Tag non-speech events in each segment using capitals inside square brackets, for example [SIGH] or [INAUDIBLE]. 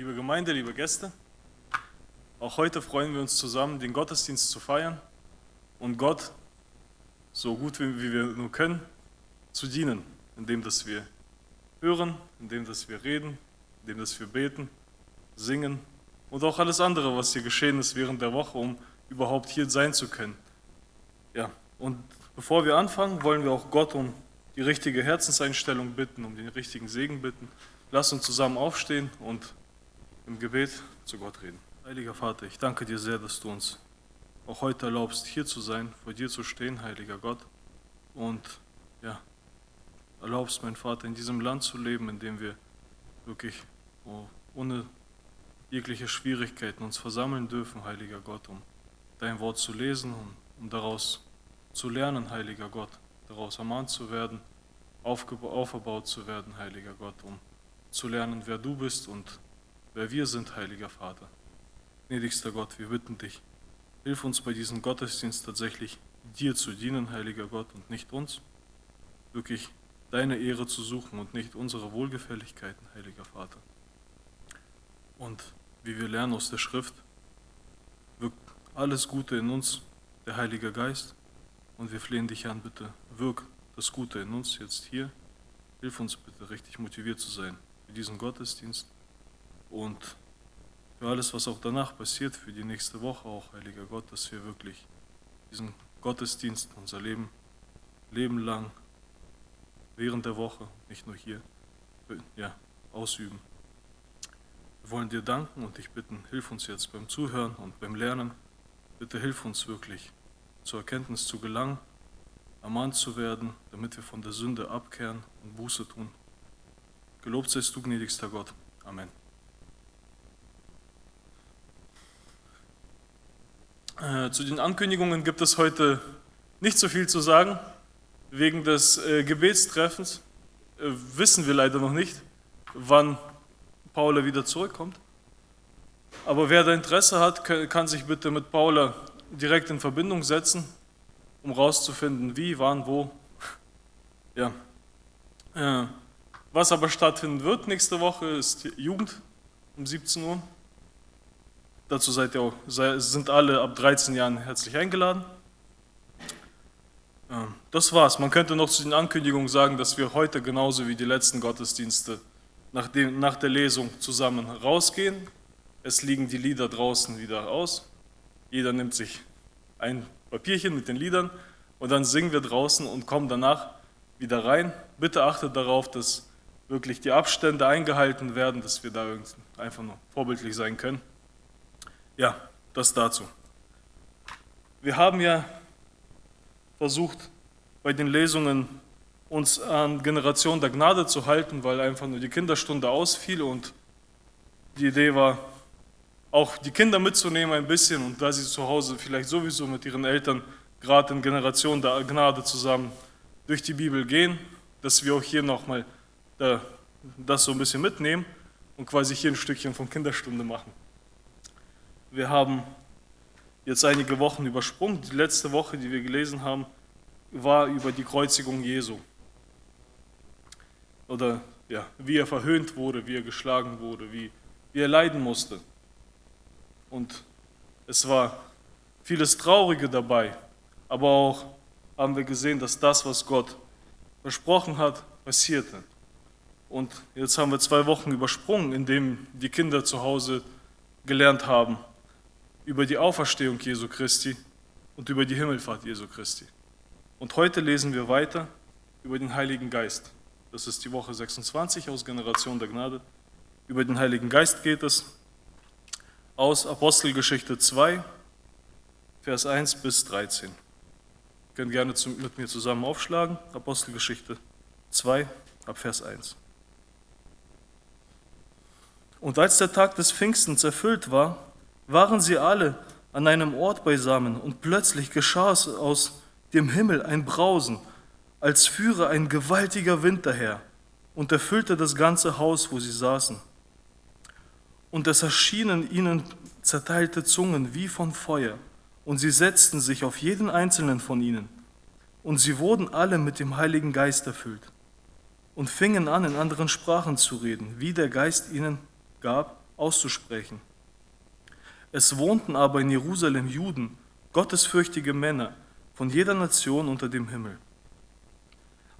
liebe Gemeinde, liebe Gäste. Auch heute freuen wir uns zusammen, den Gottesdienst zu feiern und Gott so gut wie, wir nur können zu dienen, indem dass wir hören, indem dass wir reden, indem dass wir beten, singen und auch alles andere, was hier geschehen ist während der Woche, um überhaupt hier sein zu können. Ja, und bevor wir anfangen, wollen wir auch Gott um die richtige Herzenseinstellung bitten, um den richtigen Segen bitten. Lass uns zusammen aufstehen und im Gebet zu Gott reden. Heiliger Vater, ich danke dir sehr, dass du uns auch heute erlaubst, hier zu sein, vor dir zu stehen, heiliger Gott. Und ja, erlaubst, mein Vater, in diesem Land zu leben, in dem wir wirklich oh, ohne jegliche Schwierigkeiten uns versammeln dürfen, heiliger Gott, um dein Wort zu lesen und um daraus zu lernen, heiliger Gott, daraus ermahnt zu werden, aufgebaut zu werden, heiliger Gott, um zu lernen, wer du bist und wer wir sind, heiliger Vater. Gnädigster Gott, wir bitten dich, hilf uns bei diesem Gottesdienst tatsächlich dir zu dienen, heiliger Gott, und nicht uns. Wirklich deine Ehre zu suchen und nicht unsere Wohlgefälligkeiten, heiliger Vater. Und wie wir lernen aus der Schrift, wirkt alles Gute in uns, der Heilige Geist. Und wir flehen dich an, bitte, wirk das Gute in uns jetzt hier. Hilf uns bitte, richtig motiviert zu sein für diesen Gottesdienst und für alles, was auch danach passiert, für die nächste Woche auch, Heiliger Gott, dass wir wirklich diesen Gottesdienst, unser Leben, Leben lang, während der Woche, nicht nur hier, ja, ausüben. Wir wollen dir danken und dich bitten, hilf uns jetzt beim Zuhören und beim Lernen. Bitte hilf uns wirklich, zur Erkenntnis zu gelangen, ermahnt zu werden, damit wir von der Sünde abkehren und Buße tun. Gelobt seist du, gnädigster Gott. Amen. Zu den Ankündigungen gibt es heute nicht so viel zu sagen. Wegen des äh, Gebetstreffens äh, wissen wir leider noch nicht, wann Paula wieder zurückkommt. Aber wer da Interesse hat, kann sich bitte mit Paula direkt in Verbindung setzen, um rauszufinden, wie, wann, wo. [LAUGHS] Ja. Was aber stattfinden wird nächste Woche ist Jugend um 17 Uhr. Dazu seid ihr auch, sind alle ab 13 Jahren herzlich eingeladen. Das war's. Man könnte noch zu den Ankündigungen sagen, dass wir heute genauso wie die letzten Gottesdienste nach, dem, nach der Lesung zusammen rausgehen. Es liegen die Lieder draußen wieder aus. Jeder nimmt sich ein Papierchen mit den Liedern und dann singen wir draußen und kommen danach wieder rein. Bitte achtet darauf, dass wirklich die Abstände eingehalten werden, dass wir da einfach nur vorbildlich sein können. Ja, das dazu. Wir haben ja versucht, bei den Lesungen uns an Generation der Gnade zu halten, weil einfach nur die Kinderstunde ausfiel und die Idee war, auch die Kinder mitzunehmen ein bisschen und da sie zu Hause vielleicht sowieso mit ihren Eltern gerade in Generation der Gnade zusammen durch die Bibel gehen, dass wir auch hier nochmal das so ein bisschen mitnehmen und quasi hier ein Stückchen von Kinderstunde machen. Wir haben jetzt einige Wochen übersprungen. Die letzte Woche, die wir gelesen haben, war über die Kreuzigung Jesu. Oder ja, wie er verhöhnt wurde, wie er geschlagen wurde, wie, wie er leiden musste. Und es war vieles Traurige dabei, aber auch haben wir gesehen, dass das, was Gott versprochen hat, passierte. Und jetzt haben wir zwei Wochen übersprungen, indem die Kinder zu Hause gelernt haben, über die Auferstehung Jesu Christi und über die Himmelfahrt Jesu Christi. Und heute lesen wir weiter über den Heiligen Geist. Das ist die Woche 26 aus Generation der Gnade. Über den Heiligen Geist geht es aus Apostelgeschichte 2, Vers 1 bis 13. Ihr könnt gerne mit mir zusammen aufschlagen. Apostelgeschichte 2, ab Vers 1. Und als der Tag des Pfingstens erfüllt war, waren sie alle an einem Ort beisammen und plötzlich geschah es aus dem Himmel ein Brausen, als führe ein gewaltiger Wind daher und erfüllte das ganze Haus, wo sie saßen. Und es erschienen ihnen zerteilte Zungen wie von Feuer, und sie setzten sich auf jeden einzelnen von ihnen. Und sie wurden alle mit dem Heiligen Geist erfüllt und fingen an, in anderen Sprachen zu reden, wie der Geist ihnen gab, auszusprechen. Es wohnten aber in Jerusalem Juden, gottesfürchtige Männer von jeder Nation unter dem Himmel.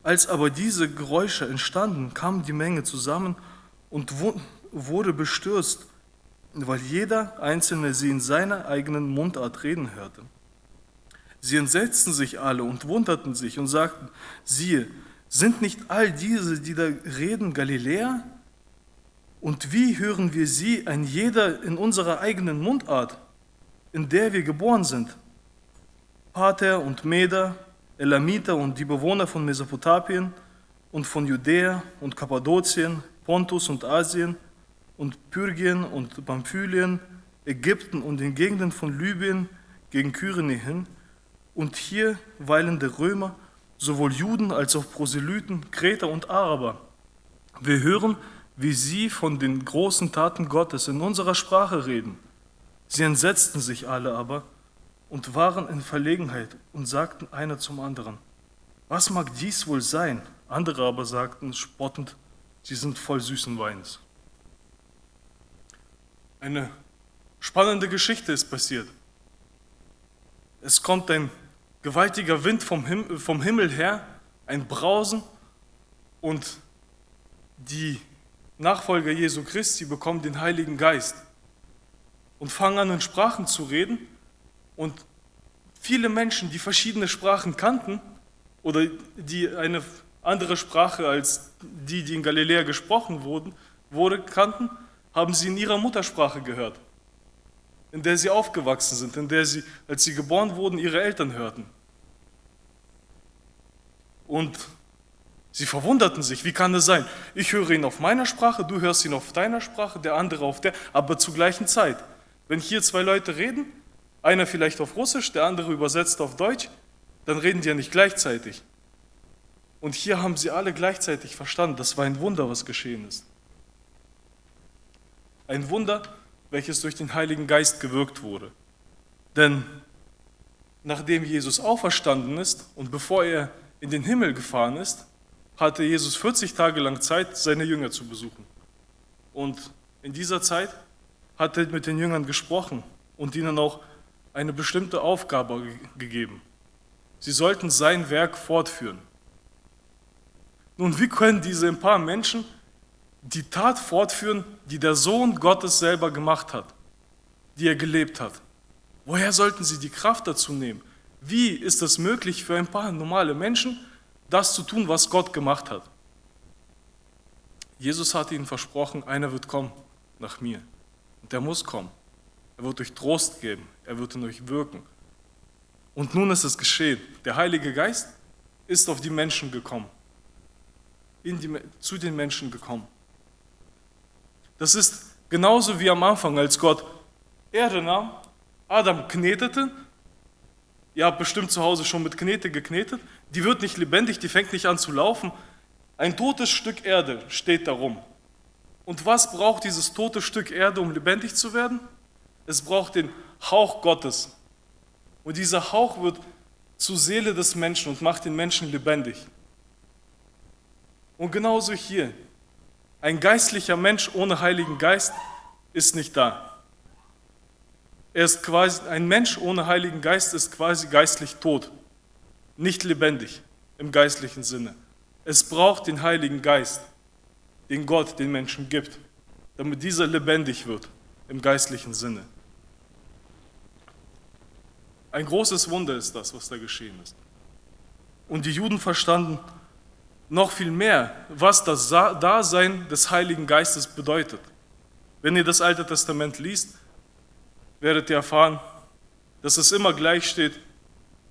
Als aber diese Geräusche entstanden, kam die Menge zusammen und wurde bestürzt, weil jeder Einzelne sie in seiner eigenen Mundart reden hörte. Sie entsetzten sich alle und wunderten sich und sagten, siehe, sind nicht all diese, die da reden, Galiläer? Und wie hören wir sie, ein jeder in unserer eigenen Mundart, in der wir geboren sind? Pater und Meder, Elamiter und die Bewohner von Mesopotamien und von Judäa und Kappadokien, Pontus und Asien und Pyrgien und Pamphylien, Ägypten und den Gegenden von Libyen gegen Kyrene hin und hier weilende Römer, sowohl Juden als auch Proselyten, Kreter und Araber. Wir hören, wie sie von den großen Taten Gottes in unserer Sprache reden. Sie entsetzten sich alle aber und waren in Verlegenheit und sagten einer zum anderen, was mag dies wohl sein? Andere aber sagten spottend, sie sind voll süßen Weins. Eine spannende Geschichte ist passiert. Es kommt ein gewaltiger Wind vom, Him vom Himmel her, ein Brausen und die Nachfolger Jesu Christi bekommen den Heiligen Geist und fangen an in Sprachen zu reden und viele Menschen, die verschiedene Sprachen kannten oder die eine andere Sprache als die, die in Galiläa gesprochen wurden, wurde, kannten, haben sie in ihrer Muttersprache gehört, in der sie aufgewachsen sind, in der sie, als sie geboren wurden, ihre Eltern hörten. Und Sie verwunderten sich, wie kann das sein? Ich höre ihn auf meiner Sprache, du hörst ihn auf deiner Sprache, der andere auf der, aber zur gleichen Zeit. Wenn hier zwei Leute reden, einer vielleicht auf Russisch, der andere übersetzt auf Deutsch, dann reden die ja nicht gleichzeitig. Und hier haben sie alle gleichzeitig verstanden, das war ein Wunder, was geschehen ist. Ein Wunder, welches durch den Heiligen Geist gewirkt wurde. Denn nachdem Jesus auferstanden ist und bevor er in den Himmel gefahren ist, hatte Jesus 40 Tage lang Zeit, seine Jünger zu besuchen. Und in dieser Zeit hat er mit den Jüngern gesprochen und ihnen auch eine bestimmte Aufgabe gegeben. Sie sollten sein Werk fortführen. Nun, wie können diese ein paar Menschen die Tat fortführen, die der Sohn Gottes selber gemacht hat, die er gelebt hat? Woher sollten sie die Kraft dazu nehmen? Wie ist es möglich für ein paar normale Menschen, das zu tun, was Gott gemacht hat. Jesus hat ihnen versprochen, einer wird kommen nach mir. Und der muss kommen. Er wird euch Trost geben. Er wird in euch wirken. Und nun ist es geschehen. Der Heilige Geist ist auf die Menschen gekommen. Die, zu den Menschen gekommen. Das ist genauso wie am Anfang, als Gott Erde nahm, Adam knetete. Ihr habt bestimmt zu Hause schon mit Knete geknetet die wird nicht lebendig, die fängt nicht an zu laufen. Ein totes Stück Erde steht darum. Und was braucht dieses tote Stück Erde, um lebendig zu werden? Es braucht den Hauch Gottes. Und dieser Hauch wird zur Seele des Menschen und macht den Menschen lebendig. Und genauso hier. Ein geistlicher Mensch ohne Heiligen Geist ist nicht da. Er ist quasi, ein Mensch ohne Heiligen Geist ist quasi geistlich tot nicht lebendig im geistlichen Sinne. Es braucht den Heiligen Geist, den Gott den Menschen gibt, damit dieser lebendig wird im geistlichen Sinne. Ein großes Wunder ist das, was da geschehen ist. Und die Juden verstanden noch viel mehr, was das Dasein des Heiligen Geistes bedeutet. Wenn ihr das Alte Testament liest, werdet ihr erfahren, dass es immer gleich steht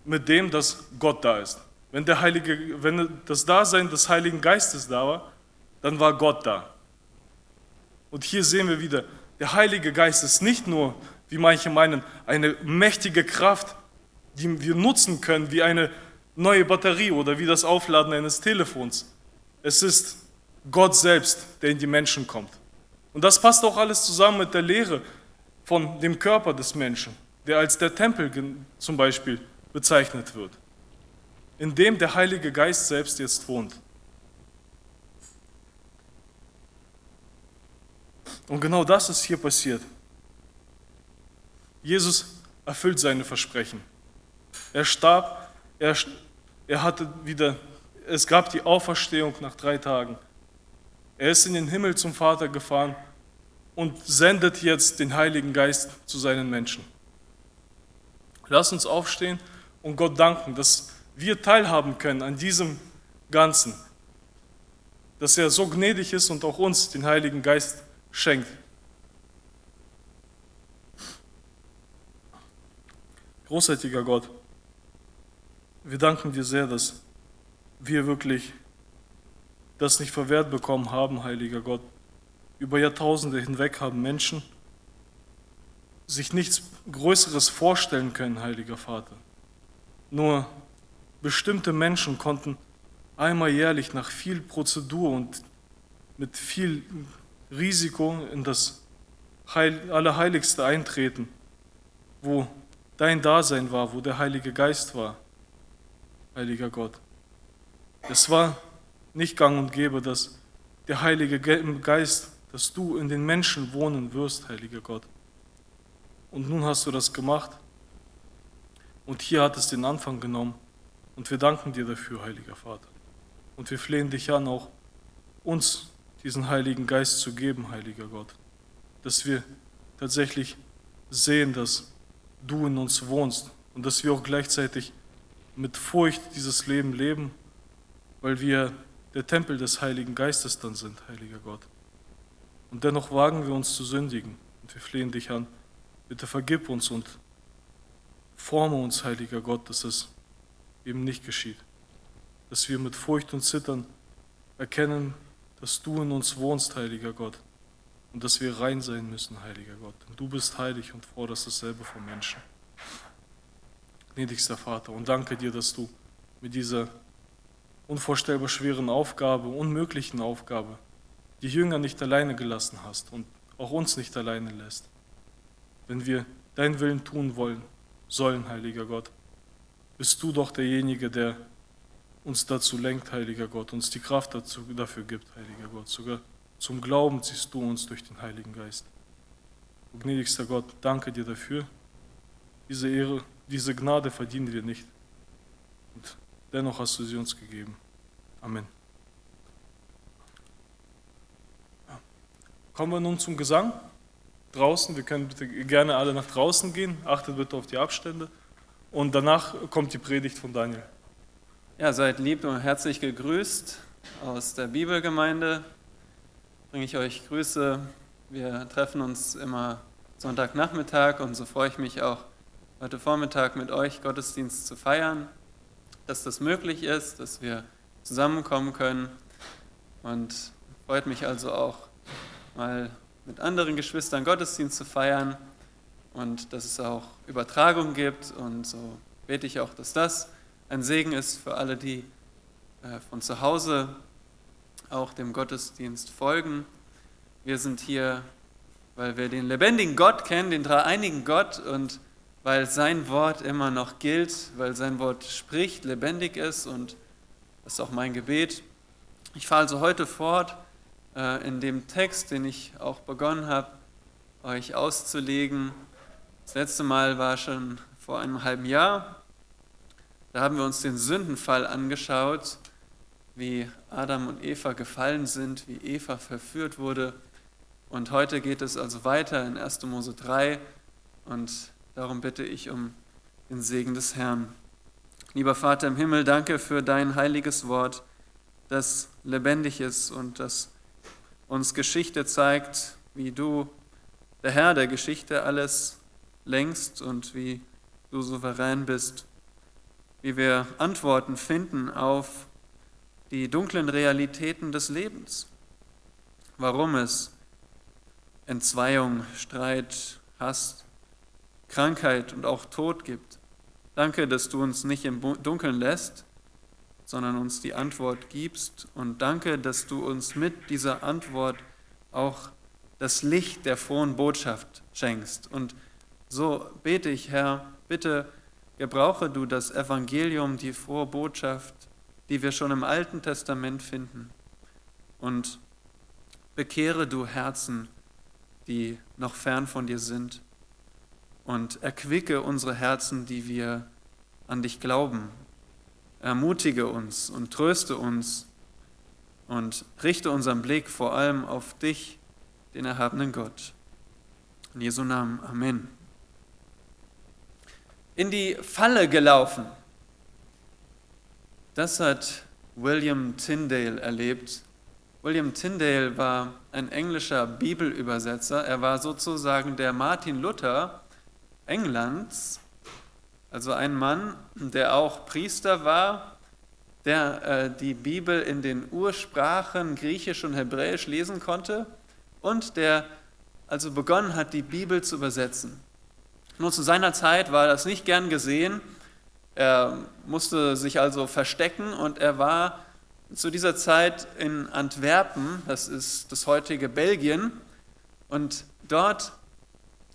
mit dem, dass Gott da ist. Wenn, der Heilige, wenn das Dasein des Heiligen Geistes da war, dann war Gott da. Und hier sehen wir wieder, der Heilige Geist ist nicht nur, wie manche meinen, eine mächtige Kraft, die wir nutzen können, wie eine neue Batterie oder wie das Aufladen eines Telefons. Es ist Gott selbst, der in die Menschen kommt. Und das passt auch alles zusammen mit der Lehre von dem Körper des Menschen, der als der Tempel zum Beispiel bezeichnet wird, in dem der Heilige Geist selbst jetzt wohnt. Und genau das ist hier passiert. Jesus erfüllt seine Versprechen. Er starb, er, er hatte wieder, es gab die Auferstehung nach drei Tagen. Er ist in den Himmel zum Vater gefahren und sendet jetzt den Heiligen Geist zu seinen Menschen. Lass uns aufstehen und Gott danken, dass wir teilhaben können an diesem Ganzen, dass er so gnädig ist und auch uns den Heiligen Geist schenkt. Großartiger Gott, wir danken dir sehr, dass wir wirklich das nicht verwehrt bekommen haben, heiliger Gott. Über Jahrtausende hinweg haben Menschen sich nichts Größeres vorstellen können, heiliger Vater. Nur bestimmte Menschen konnten einmal jährlich nach viel Prozedur und mit viel Risiko in das Heil Allerheiligste eintreten, wo dein Dasein war, wo der Heilige Geist war, heiliger Gott. Es war nicht gang und gäbe, dass der Heilige Geist, dass du in den Menschen wohnen wirst, heiliger Gott. Und nun hast du das gemacht und hier hat es den Anfang genommen. Und wir danken dir dafür, heiliger Vater. Und wir flehen dich an, auch uns diesen Heiligen Geist zu geben, heiliger Gott, dass wir tatsächlich sehen, dass du in uns wohnst. Und dass wir auch gleichzeitig mit Furcht dieses Leben leben, weil wir der Tempel des Heiligen Geistes dann sind, heiliger Gott. Und dennoch wagen wir uns zu sündigen. Und wir flehen dich an, bitte vergib uns und forme uns, heiliger Gott, dass es eben nicht geschieht. Dass wir mit Furcht und Zittern erkennen, dass du in uns wohnst, heiliger Gott, und dass wir rein sein müssen, heiliger Gott. Denn du bist heilig und forderst dasselbe vom Menschen. Gnädigster Vater, und danke dir, dass du mit dieser unvorstellbar schweren Aufgabe, unmöglichen Aufgabe, die Jünger nicht alleine gelassen hast und auch uns nicht alleine lässt. Wenn wir deinen Willen tun wollen, sollen, heiliger Gott, bist du doch derjenige, der uns dazu lenkt, heiliger Gott, uns die Kraft dazu, dafür gibt, heiliger Gott. Sogar zum Glauben ziehst du uns durch den Heiligen Geist. O gnädigster Gott, danke dir dafür. Diese Ehre, diese Gnade verdienen wir nicht. Und dennoch hast du sie uns gegeben. Amen. Kommen wir nun zum Gesang. Draußen, wir können bitte gerne alle nach draußen gehen. Achtet bitte auf die Abstände. Und danach kommt die Predigt von Daniel. Ja, seid lieb und herzlich gegrüßt aus der Bibelgemeinde bringe ich euch Grüße. Wir treffen uns immer Sonntagnachmittag und so freue ich mich auch heute Vormittag mit euch Gottesdienst zu feiern, dass das möglich ist, dass wir zusammenkommen können und freut mich also auch mal mit anderen Geschwistern Gottesdienst zu feiern und dass es auch Übertragung gibt und so bete ich auch, dass das ein Segen ist für alle, die äh, von zu Hause auch dem Gottesdienst folgen. Wir sind hier, weil wir den lebendigen Gott kennen, den dreieinigen Gott und weil sein Wort immer noch gilt, weil sein Wort spricht, lebendig ist und das ist auch mein Gebet. Ich fahre also heute fort in dem Text, den ich auch begonnen habe, euch auszulegen. Das letzte Mal war schon vor einem halben Jahr. Da haben wir uns den Sündenfall angeschaut wie Adam und Eva gefallen sind, wie Eva verführt wurde. Und heute geht es also weiter in 1. Mose 3 und darum bitte ich um den Segen des Herrn. Lieber Vater im Himmel, danke für dein heiliges Wort, das lebendig ist und das uns Geschichte zeigt, wie du, der Herr der Geschichte, alles längst und wie du souverän bist, wie wir Antworten finden auf die dunklen Realitäten des Lebens, warum es Entzweiung, Streit, Hass, Krankheit und auch Tod gibt. Danke, dass du uns nicht im Dunkeln lässt, sondern uns die Antwort gibst. Und danke, dass du uns mit dieser Antwort auch das Licht der frohen Botschaft schenkst. Und so bete ich, Herr, bitte gebrauche du das Evangelium, die frohe Botschaft die wir schon im Alten Testament finden. Und bekehre du Herzen die noch fern von dir sind. Und erquicke unsere Herzen, die wir an dich glauben. Ermutige uns und tröste uns und richte unseren Blick vor allem auf dich, den erhabenen Gott. In Jesu Namen, Amen. In die Falle gelaufen. Das hat William Tyndale erlebt. William Tyndale war ein englischer Bibelübersetzer. Er war sozusagen der Martin Luther Englands, also ein Mann, der auch Priester war, der äh, die Bibel in den Ursprachen Griechisch und Hebräisch lesen konnte und der also begonnen hat, die Bibel zu übersetzen. Nur zu seiner Zeit war das nicht gern gesehen. Er musste sich also verstecken und er war zu dieser Zeit in Antwerpen, das ist das heutige Belgien, und dort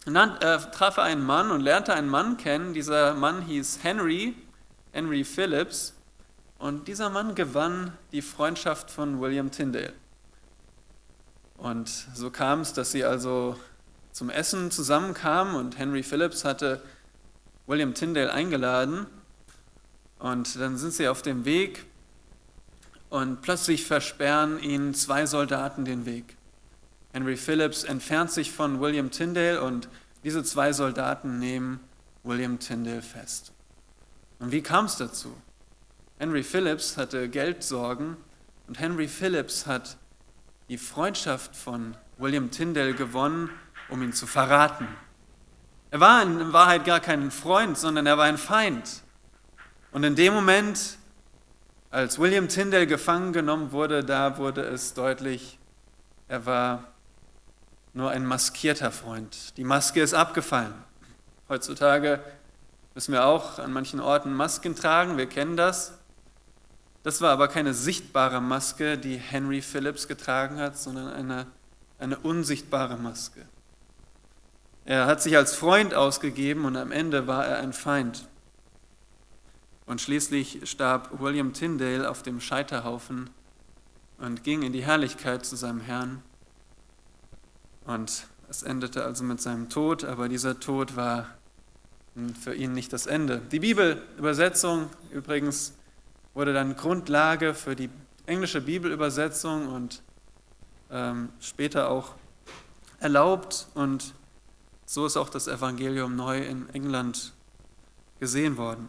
äh, traf er einen Mann und lernte einen Mann kennen. Dieser Mann hieß Henry, Henry Phillips, und dieser Mann gewann die Freundschaft von William Tyndale. Und so kam es, dass sie also zum Essen zusammenkamen und Henry Phillips hatte William Tyndale eingeladen. Und dann sind sie auf dem Weg und plötzlich versperren ihnen zwei Soldaten den Weg. Henry Phillips entfernt sich von William Tyndale und diese zwei Soldaten nehmen William Tyndale fest. Und wie kam es dazu? Henry Phillips hatte Geldsorgen und Henry Phillips hat die Freundschaft von William Tyndale gewonnen, um ihn zu verraten. Er war in Wahrheit gar kein Freund, sondern er war ein Feind. Und in dem Moment, als William Tyndale gefangen genommen wurde, da wurde es deutlich, er war nur ein maskierter Freund. Die Maske ist abgefallen. Heutzutage müssen wir auch an manchen Orten Masken tragen, wir kennen das. Das war aber keine sichtbare Maske, die Henry Phillips getragen hat, sondern eine, eine unsichtbare Maske. Er hat sich als Freund ausgegeben und am Ende war er ein Feind. Und schließlich starb William Tyndale auf dem Scheiterhaufen und ging in die Herrlichkeit zu seinem Herrn. Und es endete also mit seinem Tod, aber dieser Tod war für ihn nicht das Ende. Die Bibelübersetzung übrigens wurde dann Grundlage für die englische Bibelübersetzung und ähm, später auch erlaubt. Und so ist auch das Evangelium neu in England gesehen worden.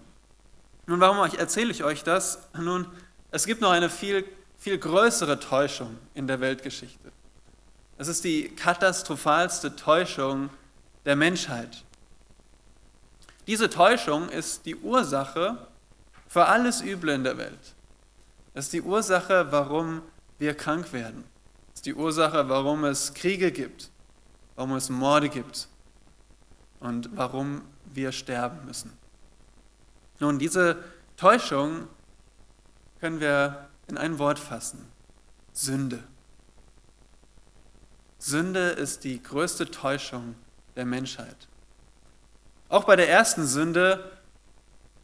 Nun, warum erzähle ich euch das? Nun, es gibt noch eine viel, viel größere Täuschung in der Weltgeschichte. Es ist die katastrophalste Täuschung der Menschheit. Diese Täuschung ist die Ursache für alles Üble in der Welt. Es ist die Ursache, warum wir krank werden. Es ist die Ursache, warum es Kriege gibt, warum es Morde gibt und warum wir sterben müssen. Nun, diese Täuschung können wir in ein Wort fassen. Sünde. Sünde ist die größte Täuschung der Menschheit. Auch bei der ersten Sünde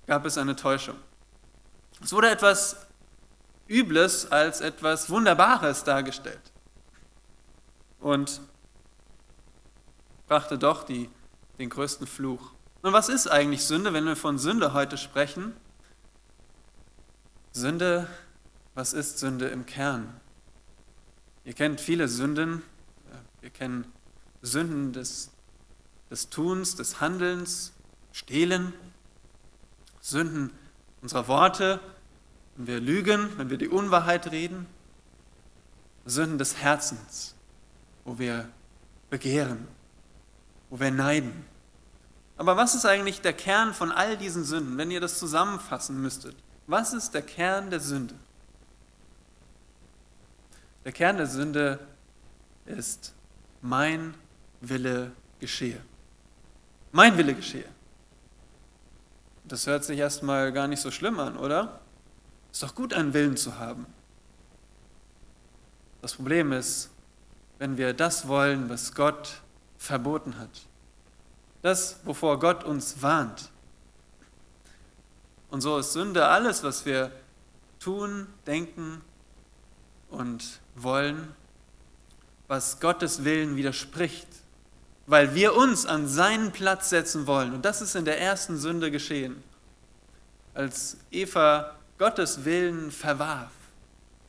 gab es eine Täuschung. Es wurde etwas Übles als etwas Wunderbares dargestellt und brachte doch die, den größten Fluch. Und was ist eigentlich Sünde, wenn wir von Sünde heute sprechen? Sünde, was ist Sünde im Kern? Ihr kennt viele Sünden. Wir kennen Sünden des, des Tuns, des Handelns, Stehlen, Sünden unserer Worte, wenn wir lügen, wenn wir die Unwahrheit reden, Sünden des Herzens, wo wir begehren, wo wir neiden. Aber was ist eigentlich der Kern von all diesen Sünden, wenn ihr das zusammenfassen müsstet? Was ist der Kern der Sünde? Der Kern der Sünde ist, mein Wille geschehe. Mein Wille geschehe. Das hört sich erstmal gar nicht so schlimm an, oder? Ist doch gut, einen Willen zu haben. Das Problem ist, wenn wir das wollen, was Gott verboten hat, das, wovor Gott uns warnt. Und so ist Sünde alles, was wir tun, denken und wollen, was Gottes Willen widerspricht, weil wir uns an seinen Platz setzen wollen. Und das ist in der ersten Sünde geschehen, als Eva Gottes Willen verwarf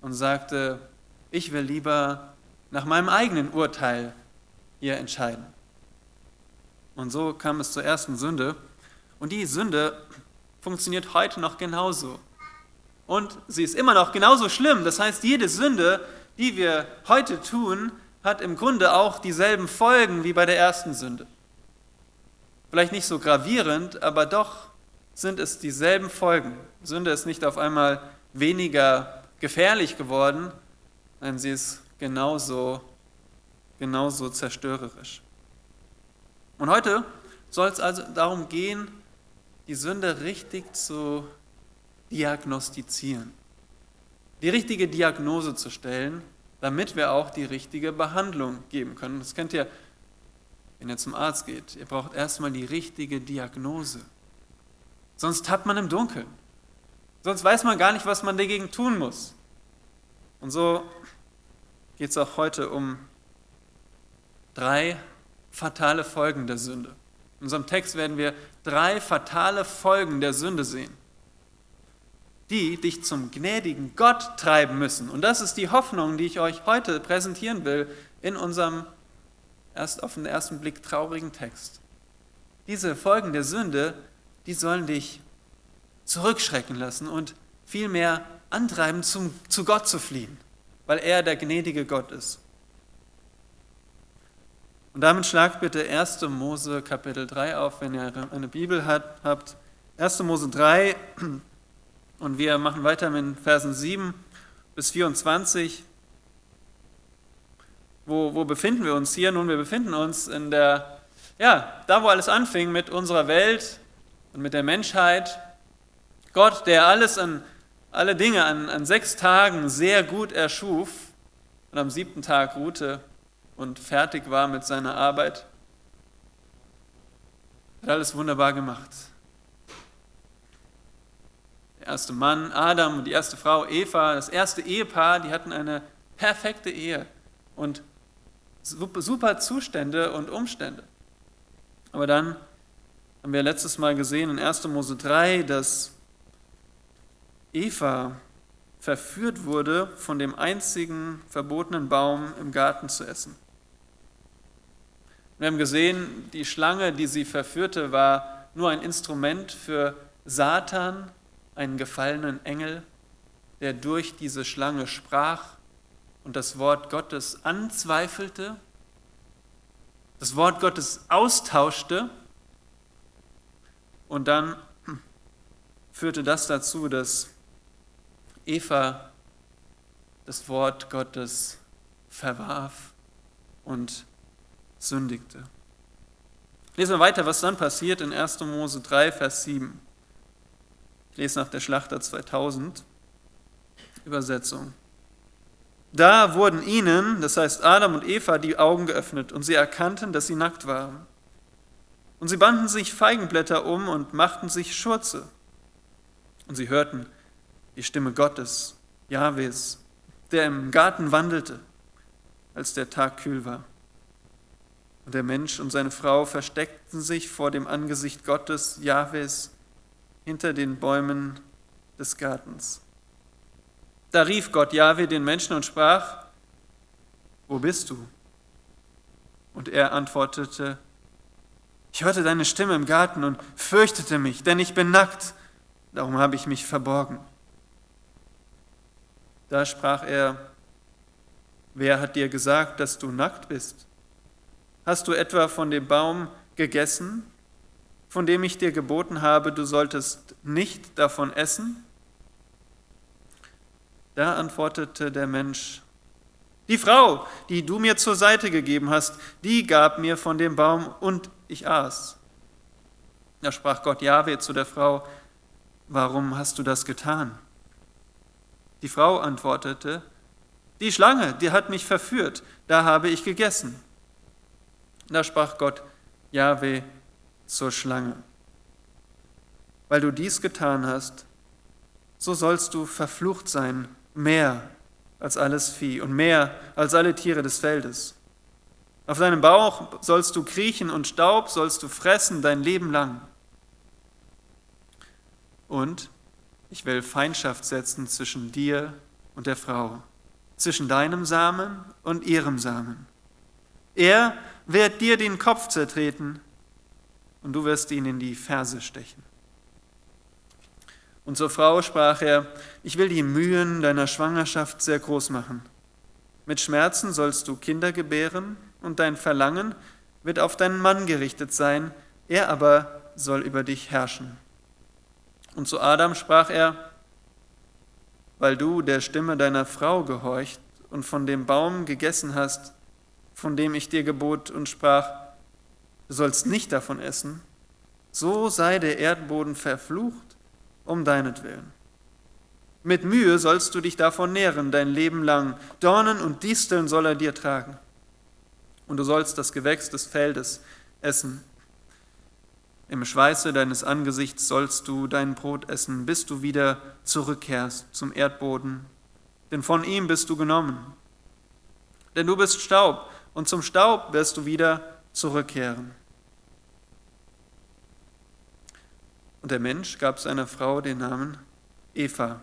und sagte, ich will lieber nach meinem eigenen Urteil hier entscheiden. Und so kam es zur ersten Sünde. Und die Sünde funktioniert heute noch genauso. Und sie ist immer noch genauso schlimm. Das heißt, jede Sünde, die wir heute tun, hat im Grunde auch dieselben Folgen wie bei der ersten Sünde. Vielleicht nicht so gravierend, aber doch sind es dieselben Folgen. Sünde ist nicht auf einmal weniger gefährlich geworden, nein, sie ist genauso, genauso zerstörerisch. Und heute soll es also darum gehen, die Sünde richtig zu diagnostizieren, die richtige Diagnose zu stellen, damit wir auch die richtige Behandlung geben können. Das kennt ihr, wenn ihr zum Arzt geht. Ihr braucht erstmal die richtige Diagnose. Sonst tappt man im Dunkeln. Sonst weiß man gar nicht, was man dagegen tun muss. Und so geht es auch heute um drei fatale Folgen der Sünde. In unserem Text werden wir drei fatale Folgen der Sünde sehen, die dich zum gnädigen Gott treiben müssen. Und das ist die Hoffnung, die ich euch heute präsentieren will in unserem erst auf den ersten Blick traurigen Text. Diese Folgen der Sünde, die sollen dich zurückschrecken lassen und vielmehr antreiben, zum, zu Gott zu fliehen, weil er der gnädige Gott ist. Und damit schlagt bitte 1. Mose Kapitel 3 auf, wenn ihr eine Bibel habt. 1. Mose 3 [CLEARS THROAT] und wir machen weiter mit Versen 7 bis 24. Wo, wo befinden wir uns hier? Nun, wir befinden uns in der, ja, da wo alles anfing mit unserer Welt und mit der Menschheit. Gott, der alles an, alle Dinge an, an sechs Tagen sehr gut erschuf und am siebten Tag ruhte und fertig war mit seiner Arbeit. Hat alles wunderbar gemacht. Erste Mann, Adam, und die erste Frau, Eva, das erste Ehepaar, die hatten eine perfekte Ehe und super Zustände und Umstände. Aber dann haben wir letztes Mal gesehen in 1. Mose 3, dass Eva verführt wurde, von dem einzigen verbotenen Baum im Garten zu essen. Wir haben gesehen, die Schlange, die sie verführte, war nur ein Instrument für Satan, einen gefallenen Engel, der durch diese Schlange sprach und das Wort Gottes anzweifelte, das Wort Gottes austauschte und dann führte das dazu, dass Eva das Wort Gottes verwarf und sündigte. Lesen wir weiter, was dann passiert in 1. Mose 3, Vers 7. Ich lese nach der Schlachter 2000 Übersetzung. Da wurden ihnen, das heißt Adam und Eva, die Augen geöffnet und sie erkannten, dass sie nackt waren. Und sie banden sich Feigenblätter um und machten sich Schurze. Und sie hörten die Stimme Gottes, Jahwes, der im Garten wandelte, als der Tag kühl war. Und der Mensch und seine Frau versteckten sich vor dem Angesicht Gottes, Jahwes, hinter den Bäumen des Gartens. Da rief Gott Jahwe den Menschen und sprach, wo bist du? Und er antwortete, ich hörte deine Stimme im Garten und fürchtete mich, denn ich bin nackt, darum habe ich mich verborgen. Da sprach er, wer hat dir gesagt, dass du nackt bist? Hast du etwa von dem Baum gegessen, von dem ich dir geboten habe, du solltest nicht davon essen? Da antwortete der Mensch, die Frau, die du mir zur Seite gegeben hast, die gab mir von dem Baum und ich aß. Da sprach Gott Jahwe zu der Frau, warum hast du das getan? Die Frau antwortete, die Schlange, die hat mich verführt, da habe ich gegessen. Da sprach Gott, Jahwe, zur Schlange. Weil du dies getan hast, so sollst du verflucht sein, mehr als alles Vieh und mehr als alle Tiere des Feldes. Auf deinem Bauch sollst du kriechen und Staub sollst du fressen dein Leben lang. Und ich will Feindschaft setzen zwischen dir und der Frau, zwischen deinem Samen und ihrem Samen. Er wird dir den Kopf zertreten und du wirst ihn in die Ferse stechen. Und zur Frau sprach er, ich will die Mühen deiner Schwangerschaft sehr groß machen. Mit Schmerzen sollst du Kinder gebären und dein Verlangen wird auf deinen Mann gerichtet sein, er aber soll über dich herrschen. Und zu Adam sprach er, weil du der Stimme deiner Frau gehorcht und von dem Baum gegessen hast, von dem ich dir gebot und sprach, du sollst nicht davon essen, so sei der Erdboden verflucht um deinetwillen. Mit Mühe sollst du dich davon nähren dein Leben lang, Dornen und Disteln soll er dir tragen und du sollst das Gewächs des Feldes essen. Im Schweiße deines Angesichts sollst du dein Brot essen, bis du wieder zurückkehrst zum Erdboden, denn von ihm bist du genommen. Denn du bist Staub, und zum Staub wirst du wieder zurückkehren. Und der Mensch gab seiner Frau den Namen Eva,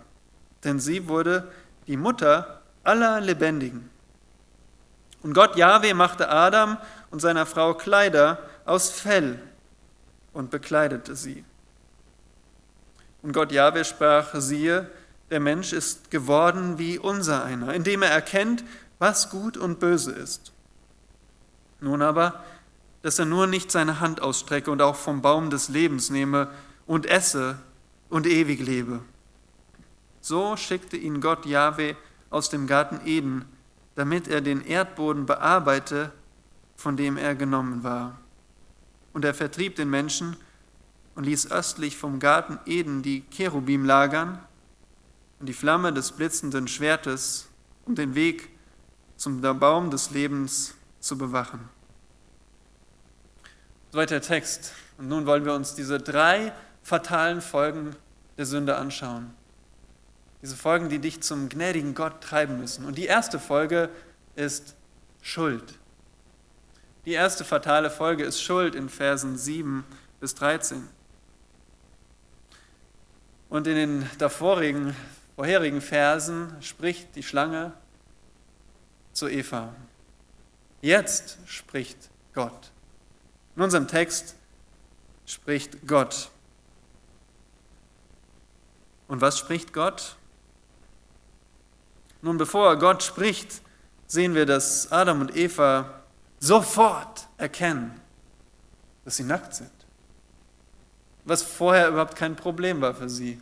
denn sie wurde die Mutter aller Lebendigen. Und Gott Jahwe machte Adam und seiner Frau Kleider aus Fell und bekleidete sie. Und Gott Jahwe sprach, siehe, der Mensch ist geworden wie unser einer, indem er erkennt, was gut und böse ist. Nun aber, dass er nur nicht seine Hand ausstrecke und auch vom Baum des Lebens nehme und esse und ewig lebe. So schickte ihn Gott Jahwe aus dem Garten Eden, damit er den Erdboden bearbeite, von dem er genommen war. Und er vertrieb den Menschen und ließ östlich vom Garten Eden die Cherubim lagern und die Flamme des blitzenden Schwertes, um den Weg zum Baum des Lebens zu bewachen. Soweit der Text. Und nun wollen wir uns diese drei fatalen Folgen der Sünde anschauen. Diese Folgen, die dich zum gnädigen Gott treiben müssen. Und die erste Folge ist Schuld. Die erste fatale Folge ist Schuld in Versen 7 bis 13. Und in den davorigen, vorherigen Versen spricht die Schlange zu Eva. Jetzt spricht Gott. In unserem Text spricht Gott. Und was spricht Gott? Nun, bevor Gott spricht, sehen wir, dass Adam und Eva sofort erkennen, dass sie nackt sind. Was vorher überhaupt kein Problem war für sie.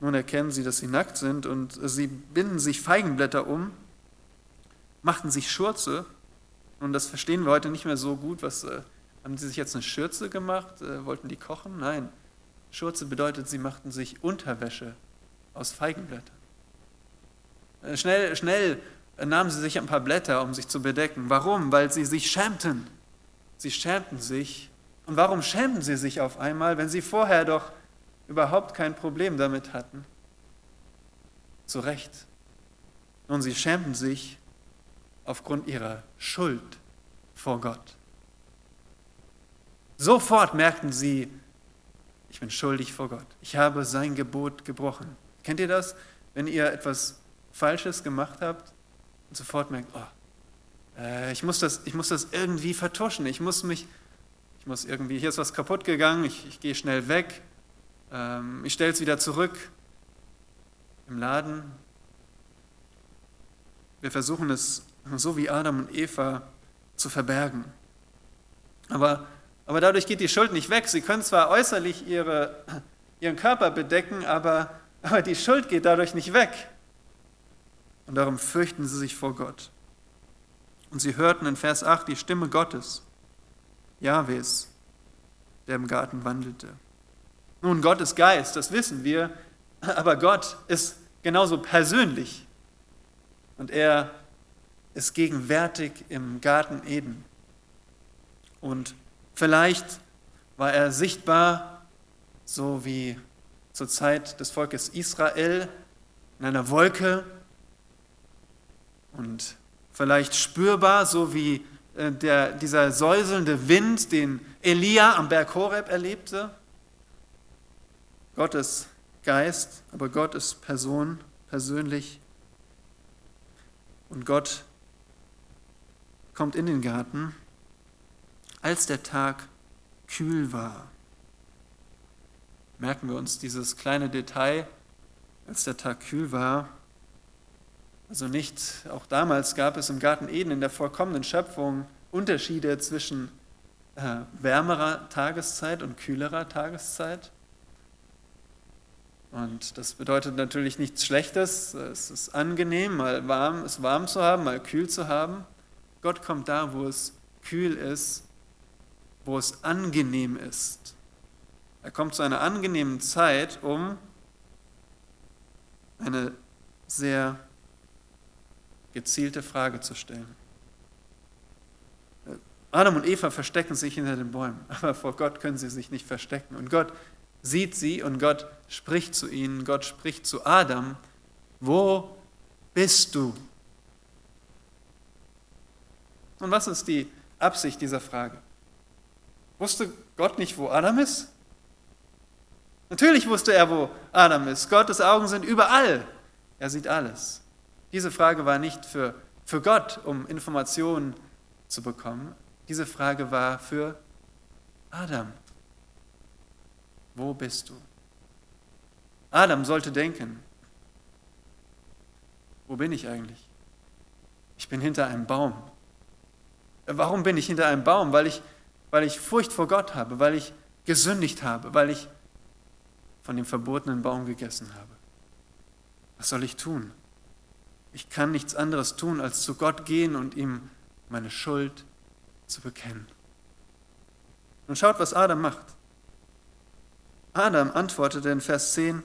Nun erkennen sie, dass sie nackt sind und sie binden sich Feigenblätter um, machten sich Schurze. Und das verstehen wir heute nicht mehr so gut. Was, äh, haben sie sich jetzt eine Schürze gemacht? Äh, wollten die kochen? Nein. Schurze bedeutet, sie machten sich Unterwäsche aus Feigenblättern. Äh, schnell, schnell nahmen sie sich ein paar Blätter, um sich zu bedecken. Warum? Weil sie sich schämten. Sie schämten sich. Und warum schämten sie sich auf einmal, wenn sie vorher doch überhaupt kein Problem damit hatten? Zu Recht. Nun, sie schämten sich aufgrund ihrer Schuld vor Gott. Sofort merkten sie, ich bin schuldig vor Gott. Ich habe sein Gebot gebrochen. Kennt ihr das? Wenn ihr etwas Falsches gemacht habt und sofort merkt, oh, äh, ich, muss das, ich muss das irgendwie vertuschen, ich muss mich, ich muss irgendwie, hier ist was kaputt gegangen, ich, ich gehe schnell weg, ähm, ich stelle es wieder zurück im Laden. Wir versuchen es so wie Adam und Eva zu verbergen. Aber, aber dadurch geht die Schuld nicht weg. Sie können zwar äußerlich ihre, ihren Körper bedecken, aber, aber die Schuld geht dadurch nicht weg und darum fürchten sie sich vor Gott. Und sie hörten in Vers 8 die Stimme Gottes, Jahwes, der im Garten wandelte. Nun, Gott ist Geist, das wissen wir, aber Gott ist genauso persönlich und er ist gegenwärtig im Garten Eden. Und vielleicht war er sichtbar, so wie zur Zeit des Volkes Israel, in einer Wolke und vielleicht spürbar, so wie äh, der, dieser säuselnde Wind, den Elia am Berg Horeb erlebte. Gottes Geist, aber Gott ist Person, persönlich. Und Gott kommt in den Garten, als der Tag kühl war. Merken wir uns dieses kleine Detail, als der Tag kühl war. Also nicht, auch damals gab es im Garten Eden in der vollkommenen Schöpfung Unterschiede zwischen äh, wärmerer Tageszeit und kühlerer Tageszeit. Und das bedeutet natürlich nichts Schlechtes. Es ist angenehm, mal warm, es warm zu haben, mal kühl zu haben. Gott kommt da, wo es kühl ist, wo es angenehm ist. Er kommt zu einer angenehmen Zeit, um eine sehr gezielte Frage zu stellen. Adam und Eva verstecken sich hinter den Bäumen, [LAUGHS] aber vor Gott können sie sich nicht verstecken. Und Gott sieht sie und Gott spricht zu ihnen. Gott spricht zu Adam, wo bist du? Und was ist die Absicht dieser Frage? Wusste Gott nicht, wo Adam ist? Natürlich wusste er, wo Adam ist. Gottes Augen sind überall. Er sieht alles. Diese Frage war nicht für, für Gott, um Informationen zu bekommen. Diese Frage war für Adam. Wo bist du? Adam sollte denken, wo bin ich eigentlich? Ich bin hinter einem Baum. Warum bin ich hinter einem Baum? Weil ich, weil ich Furcht vor Gott habe, weil ich gesündigt habe, weil ich von dem verbotenen Baum gegessen habe. Was soll ich tun? Ich kann nichts anderes tun, als zu Gott gehen und ihm meine Schuld zu bekennen. Und schaut, was Adam macht. Adam antwortete in Vers 10,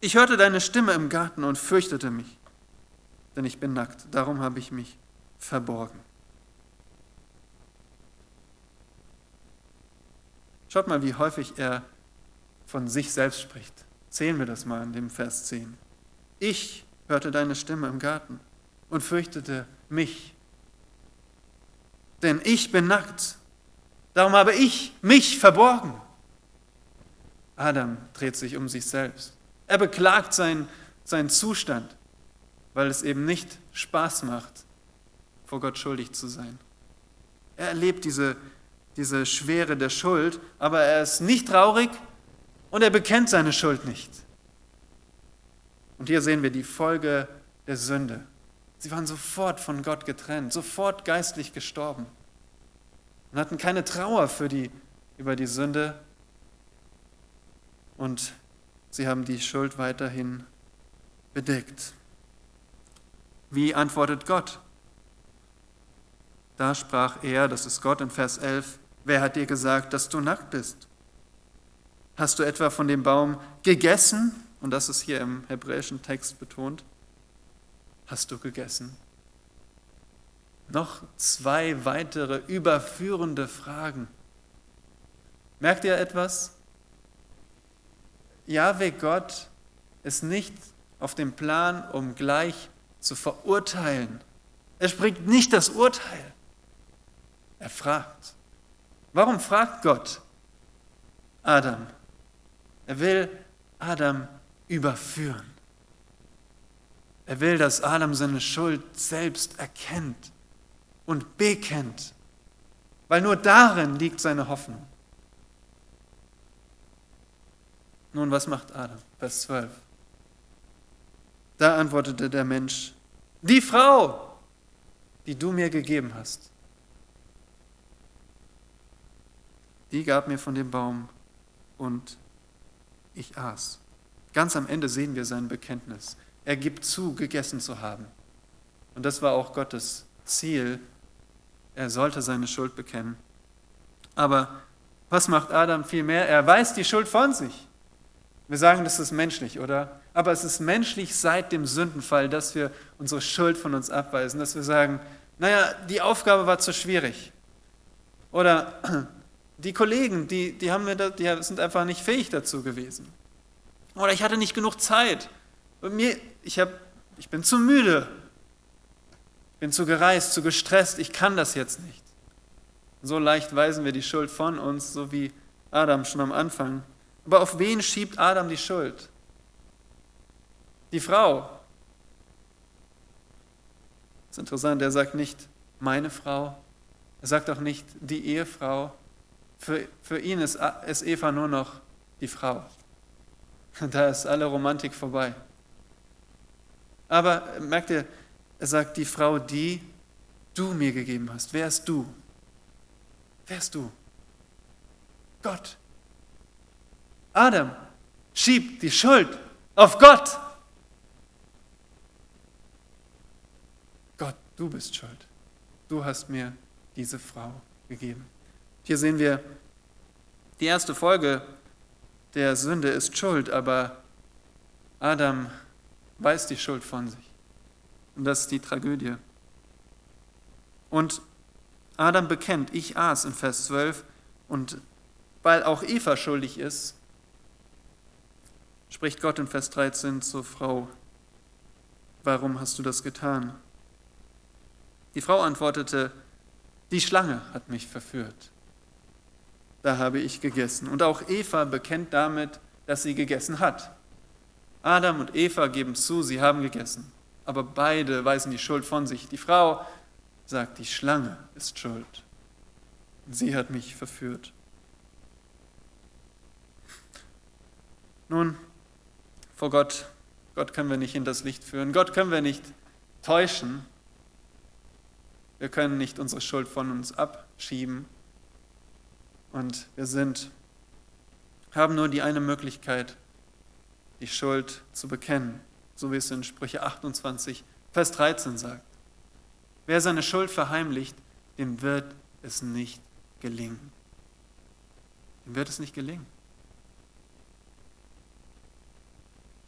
ich hörte deine Stimme im Garten und fürchtete mich, denn ich bin nackt, darum habe ich mich verborgen. Schaut mal, wie häufig er von sich selbst spricht. Zählen wir das mal in dem Vers 10. Ich hörte deine Stimme im Garten und fürchtete mich, denn ich bin nackt, darum habe ich mich verborgen. Adam dreht sich um sich selbst. Er beklagt seinen, seinen Zustand, weil es eben nicht Spaß macht, vor Gott schuldig zu sein. Er erlebt diese, diese Schwere der Schuld, aber er ist nicht traurig und er bekennt seine Schuld nicht. Und hier sehen wir die Folge der Sünde. Sie waren sofort von Gott getrennt, sofort geistlich gestorben und hatten keine Trauer für die, über die Sünde, und sie haben die Schuld weiterhin bedeckt. Wie antwortet Gott? Da sprach er, das ist Gott in Vers 11, wer hat dir gesagt, dass du nackt bist? Hast du etwa von dem Baum gegessen? Und das ist hier im hebräischen Text betont. Hast du gegessen? Noch zwei weitere überführende Fragen. Merkt ihr etwas? Jahwe Gott ist nicht auf dem Plan, um gleich zu verurteilen. Er spricht nicht das Urteil. Er fragt. Warum fragt Gott Adam? Er will Adam überführen. Er will, dass Adam seine Schuld selbst erkennt und bekennt, weil nur darin liegt seine Hoffnung. Nun, was macht Adam? Vers 12. Da antwortete der Mensch, die Frau, die du mir gegeben hast, die gab mir von dem Baum und ich aß. Ganz am Ende sehen wir sein Bekenntnis. Er gibt zu, gegessen zu haben. Und das war auch Gottes Ziel. Er sollte seine Schuld bekennen. Aber was macht Adam vielmehr? Er weist die Schuld von sich. Wir sagen, das ist menschlich, oder? Aber es ist menschlich seit dem Sündenfall, dass wir unsere Schuld von uns abweisen, dass wir sagen, naja, die Aufgabe war zu schwierig. Oder die Kollegen, die, die, haben mir da, die sind einfach nicht fähig dazu gewesen. Oder ich hatte nicht genug Zeit. Und mir, ich, hab, ich bin zu müde. bin zu gereist, zu gestresst, ich kann das jetzt nicht. So leicht weisen wir die Schuld von uns, so wie Adam schon am Anfang. Aber auf wen schiebt Adam die Schuld? Die Frau. Das ist interessant, er sagt nicht meine Frau, er sagt auch nicht die Ehefrau. Für, für ihn ist, ist Eva nur noch die Frau. Da ist alle Romantik vorbei. Aber merkt ihr, er sagt die Frau, die du mir gegeben hast. Wer ist du? Wer ist du? Gott. Adam schiebt die Schuld auf Gott. Gott, du bist schuld. Du hast mir diese Frau gegeben. Hier sehen wir, die erste Folge der Sünde ist Schuld, aber Adam weiß die Schuld von sich. Und das ist die Tragödie. Und Adam bekennt, ich aß in Vers 12 und weil auch Eva schuldig ist, spricht Gott in Vers 13 zur Frau, warum hast du das getan? Die Frau antwortete, die Schlange hat mich verführt. Da habe ich gegessen. Und auch Eva bekennt damit, dass sie gegessen hat. Adam und Eva geben zu, sie haben gegessen. Aber beide weisen die Schuld von sich. Die Frau sagt, die Schlange ist schuld. Sie hat mich verführt. Nun, vor Gott, Gott können wir nicht in das Licht führen. Gott können wir nicht täuschen. Wir können nicht unsere Schuld von uns abschieben. Und wir sind, haben nur die eine Möglichkeit, die Schuld zu bekennen, so wie es in Sprüche 28, Vers 13 sagt. Wer seine Schuld verheimlicht, dem wird es nicht gelingen. Dem wird es nicht gelingen.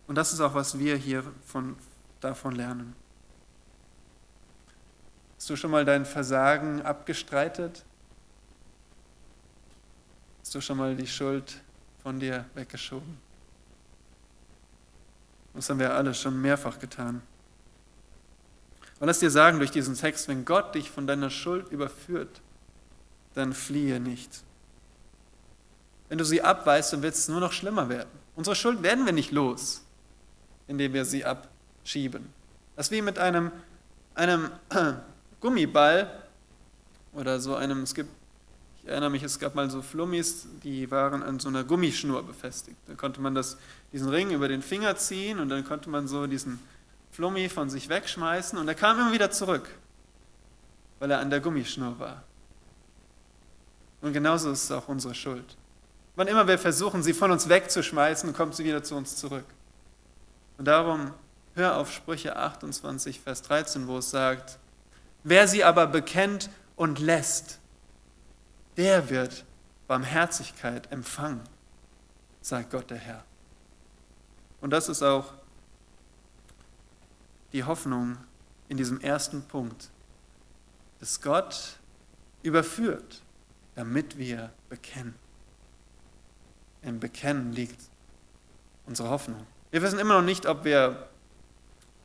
Und das ist auch, was wir hier von, davon lernen. Hast du schon mal dein Versagen abgestreitet? Hast du schon mal die Schuld von dir weggeschoben? Das haben wir alle schon mehrfach getan. Und lass dir sagen durch diesen Text, wenn Gott dich von deiner Schuld überführt, dann fliehe nicht. Wenn du sie abweist, dann wird es nur noch schlimmer werden. Unsere Schuld werden wir nicht los, indem wir sie abschieben. Das ist wie mit einem, einem [CLEARS THROAT] Gummiball oder so einem, es gibt, erinnere mich, es gab mal so Flummis, die waren an so einer Gummischnur befestigt. Da konnte man das, diesen Ring über den Finger ziehen und dann konnte man so diesen Flummi von sich wegschmeißen und er kam immer wieder zurück, weil er an der Gummischnur war. Und genauso ist es auch unsere Schuld. Wann immer wir versuchen, sie von uns wegzuschmeißen, kommt sie wieder zu uns zurück. Und darum hör auf Sprüche 28, Vers 13, wo es sagt, wer sie aber bekennt und lässt, der wird Barmherzigkeit empfangen, sagt Gott der Herr. Und das ist auch die Hoffnung in diesem ersten Punkt, dass Gott überführt, damit wir bekennen. Im Bekennen liegt unsere Hoffnung. Wir wissen immer noch nicht, ob, wir,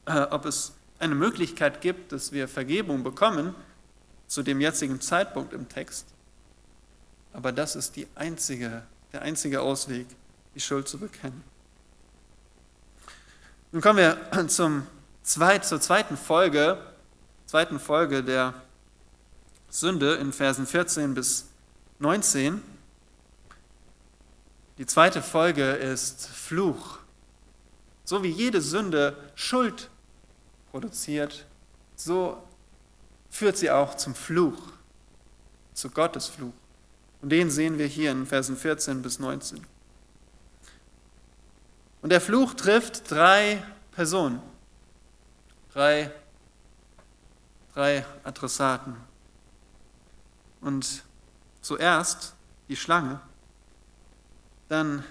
äh, ob es eine Möglichkeit gibt, dass wir Vergebung bekommen zu dem jetzigen Zeitpunkt im Text. Aber das ist die einzige, der einzige Ausweg, die Schuld zu bekennen. Nun kommen wir zum zweit, zur zweiten Folge, zweiten Folge der Sünde in Versen 14 bis 19. Die zweite Folge ist Fluch. So wie jede Sünde Schuld produziert, so führt sie auch zum Fluch, zu Gottes Fluch. Und den sehen wir hier in Versen 14 bis 19. Und der Fluch trifft drei Personen drei, drei Adressaten. Und zuerst die Schlange, dann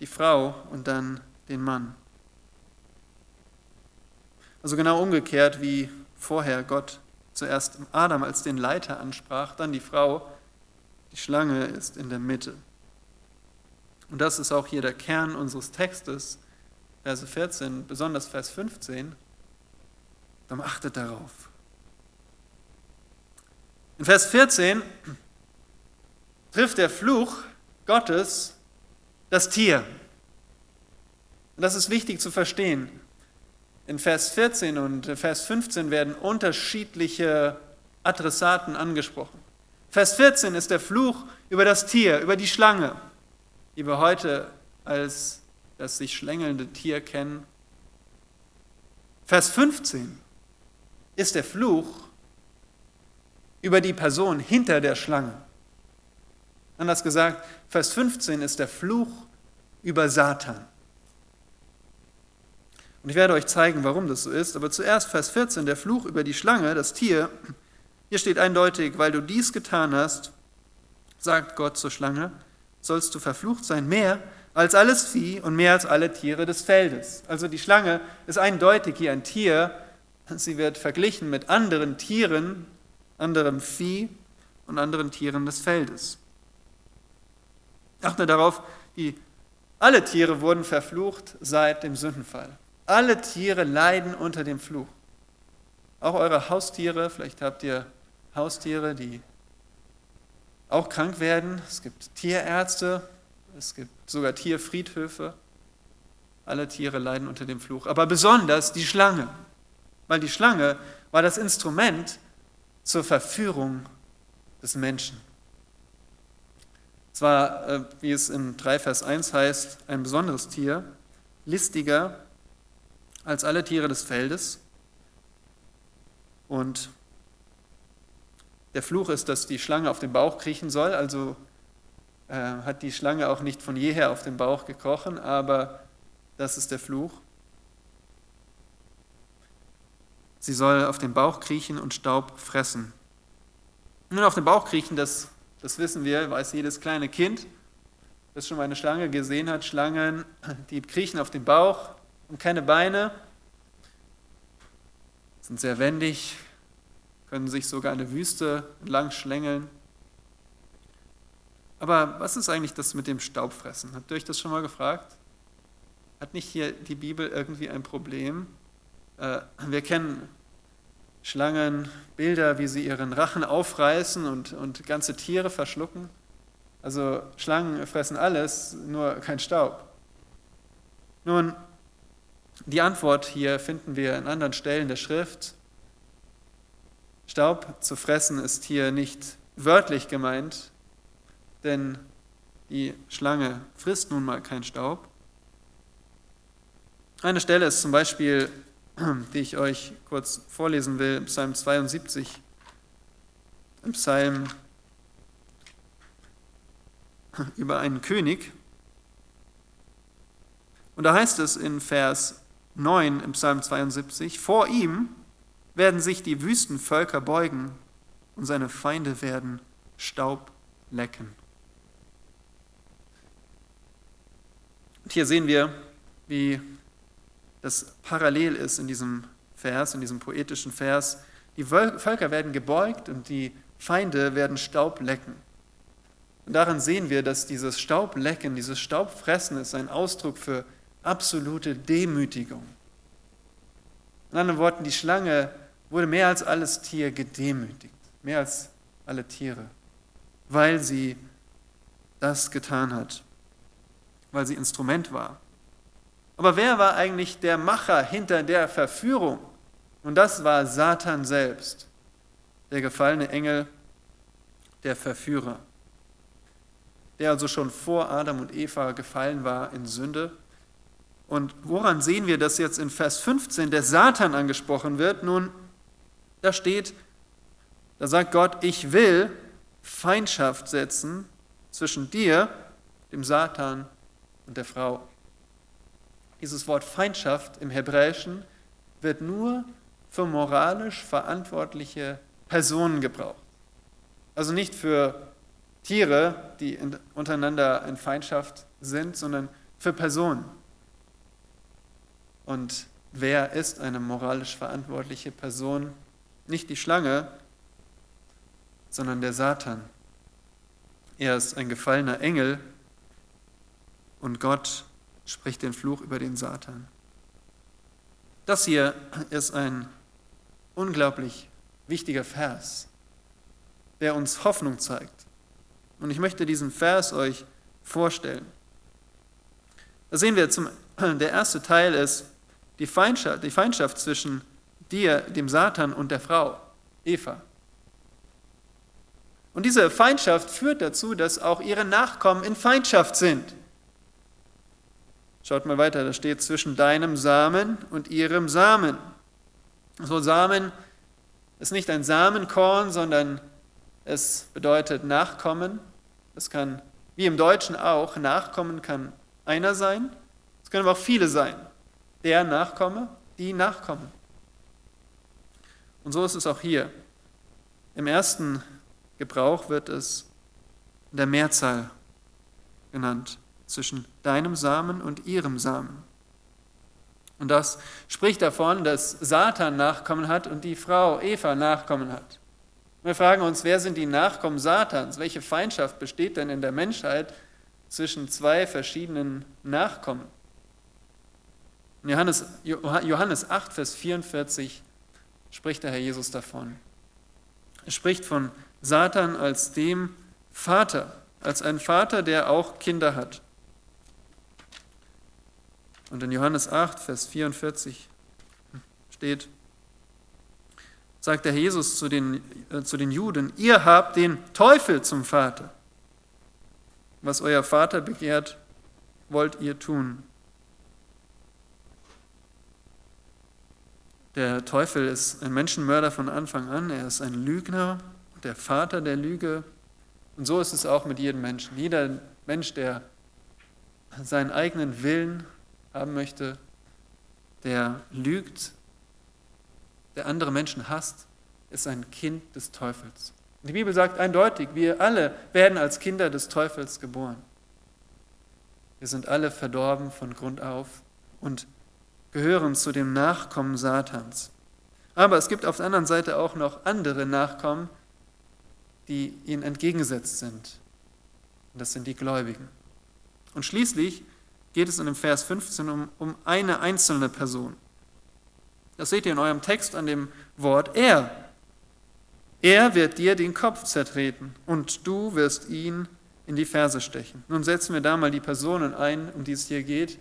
die Frau und dann den Mann. Also genau umgekehrt, wie vorher Gott zuerst Adam als den Leiter ansprach, dann die Frau, die Schlange ist in der Mitte. Und das ist auch hier der Kern unseres Textes, Verse 14, besonders Vers 15. Dann achtet darauf. In Vers 14 trifft der Fluch Gottes das Tier. Und das ist wichtig zu verstehen. In Vers 14 und Vers 15 werden unterschiedliche Adressaten angesprochen. Vers 14 ist der Fluch über das Tier, über die Schlange, die wir heute als das sich schlängelnde Tier kennen. Vers 15 ist der Fluch über die Person hinter der Schlange. Anders gesagt, Vers 15 ist der Fluch über Satan. Und ich werde euch zeigen, warum das so ist. Aber zuerst Vers 14, der Fluch über die Schlange, das Tier. Hier steht eindeutig, weil du dies getan hast, sagt Gott zur Schlange, sollst du verflucht sein, mehr als alles Vieh und mehr als alle Tiere des Feldes. Also die Schlange ist eindeutig hier ein Tier. Sie wird verglichen mit anderen Tieren, anderem Vieh und anderen Tieren des Feldes. Achte darauf, die, alle Tiere wurden verflucht seit dem Sündenfall. Alle Tiere leiden unter dem Fluch. Auch eure Haustiere, vielleicht habt ihr Haustiere, die auch krank werden. Es gibt Tierärzte, es gibt sogar Tierfriedhöfe. Alle Tiere leiden unter dem Fluch. Aber besonders die Schlange, weil die Schlange war das Instrument zur Verführung des Menschen. Zwar, äh, wie es in 3 Vers 1 heißt, ein besonderes Tier, listiger als alle Tiere des Feldes. Und der Fluch ist, dass die Schlange auf den Bauch kriechen soll, also äh, hat die Schlange auch nicht von jeher auf den Bauch gekrochen, aber das ist der Fluch. Sie soll auf den Bauch kriechen und Staub fressen. Nun, auf den Bauch kriechen, das, das wissen wir, weiß jedes kleine Kind, das schon mal eine Schlange gesehen hat. Schlangen, die kriechen auf den Bauch, und keine Beine, sind sehr wendig, können sich sogar in der Wüste entlang schlängeln. Aber was ist eigentlich das mit dem Staubfressen? Habt ihr euch das schon mal gefragt? Hat nicht hier die Bibel irgendwie ein Problem? Äh, wir kennen Schlangen, Bilder, wie sie ihren Rachen aufreißen und, und ganze Tiere verschlucken. Also Schlangen fressen alles, nur kein Staub. Nun, die Antwort hier finden wir an anderen Stellen der Schrift. Staub zu fressen ist hier nicht wörtlich gemeint, denn die Schlange frisst nun mal keinen Staub. Eine Stelle ist zum Beispiel, [CLEARS THROAT] die ich euch kurz vorlesen will, Psalm 72. Im Psalm [CLEARS THROAT] über einen König. Und da heißt es in Vers 9 im Psalm 72, vor ihm werden sich die Wüstenvölker beugen und seine Feinde werden Staub lecken. Und hier sehen wir, wie das parallel ist in diesem Vers, in diesem poetischen Vers. Die Völker werden gebeugt und die Feinde werden Staub lecken. Und daran sehen wir, dass dieses Staublecken, dieses Staubfressen ist ein Ausdruck für absolute Demütigung. In anderen Worten, die Schlange wurde mehr als alles Tier gedemütigt, mehr als alle Tiere, weil sie das getan hat, weil sie Instrument war. Aber wer war eigentlich der Macher hinter der Verführung? Und das war Satan selbst, der gefallene Engel, der Verführer, der also schon vor Adam und Eva gefallen war in Sünde und woran sehen wir, dass jetzt in Vers 15 der Satan angesprochen wird? Nun, da steht, da sagt Gott, ich will Feindschaft setzen zwischen dir, dem Satan und der Frau. Dieses Wort Feindschaft im Hebräischen wird nur für moralisch verantwortliche Personen gebraucht. Also nicht für Tiere, die untereinander in Feindschaft sind, sondern für Personen. Und wer ist eine moralisch verantwortliche Person? Nicht die Schlange, sondern der Satan. Er ist ein gefallener Engel und Gott spricht den Fluch über den Satan. Das hier ist ein unglaublich wichtiger Vers. der uns Hoffnung zeigt. Und ich möchte diesen Vers euch vorstellen. Da sehen wir, zum, [CLEARS THROAT] der erste Teil ist die Feindschaft, die Feindschaft zwischen dir, dem Satan und der Frau, Eva. Und diese Feindschaft führt dazu, dass auch ihre Nachkommen in Feindschaft sind. Schaut mal weiter, da steht zwischen deinem Samen und ihrem Samen. So Samen ist nicht ein Samenkorn, sondern es bedeutet Nachkommen. Es kann, wie im Deutschen auch, Nachkommen kann einer sein. Es können aber auch viele sein. Der Nachkomme, die Nachkommen. Und so ist es auch hier. Im ersten Gebrauch wird es in der Mehrzahl genannt, zwischen deinem Samen und ihrem Samen. Und das spricht davon, dass Satan Nachkommen hat und die Frau Eva Nachkommen hat. Wir fragen uns, wer sind die Nachkommen Satans? Welche Feindschaft besteht denn in der Menschheit zwischen zwei verschiedenen Nachkommen? Johannes, Johannes 8, Vers 44 spricht der Herr Jesus davon. Er spricht von Satan als dem Vater, als ein Vater, der auch Kinder hat. Und in Johannes 8, Vers 44 steht, sagt der Herr Jesus zu den, äh, zu den Juden, ihr habt den Teufel zum Vater. Was euer Vater begehrt, wollt ihr tun. Der Teufel ist ein Menschenmörder von Anfang an, er ist ein Lügner, der Vater der Lüge. Und so ist es auch mit jedem Menschen. Jeder Mensch, der seinen eigenen Willen haben möchte, der lügt, der andere Menschen hasst, ist ein Kind des Teufels. Die Bibel sagt eindeutig, wir alle werden als Kinder des Teufels geboren. Wir sind alle verdorben von Grund auf und gehören zu dem Nachkommen Satans. Aber es gibt auf der anderen Seite auch noch andere Nachkommen, die ihnen entgegengesetzt sind. Und das sind die Gläubigen. Und schließlich geht es in dem Vers 15 um, um eine einzelne Person. Das seht ihr in eurem Text an dem Wort er. Er wird dir den Kopf zertreten und du wirst ihn in die Ferse stechen. Nun setzen wir da mal die Personen ein, um die es hier geht.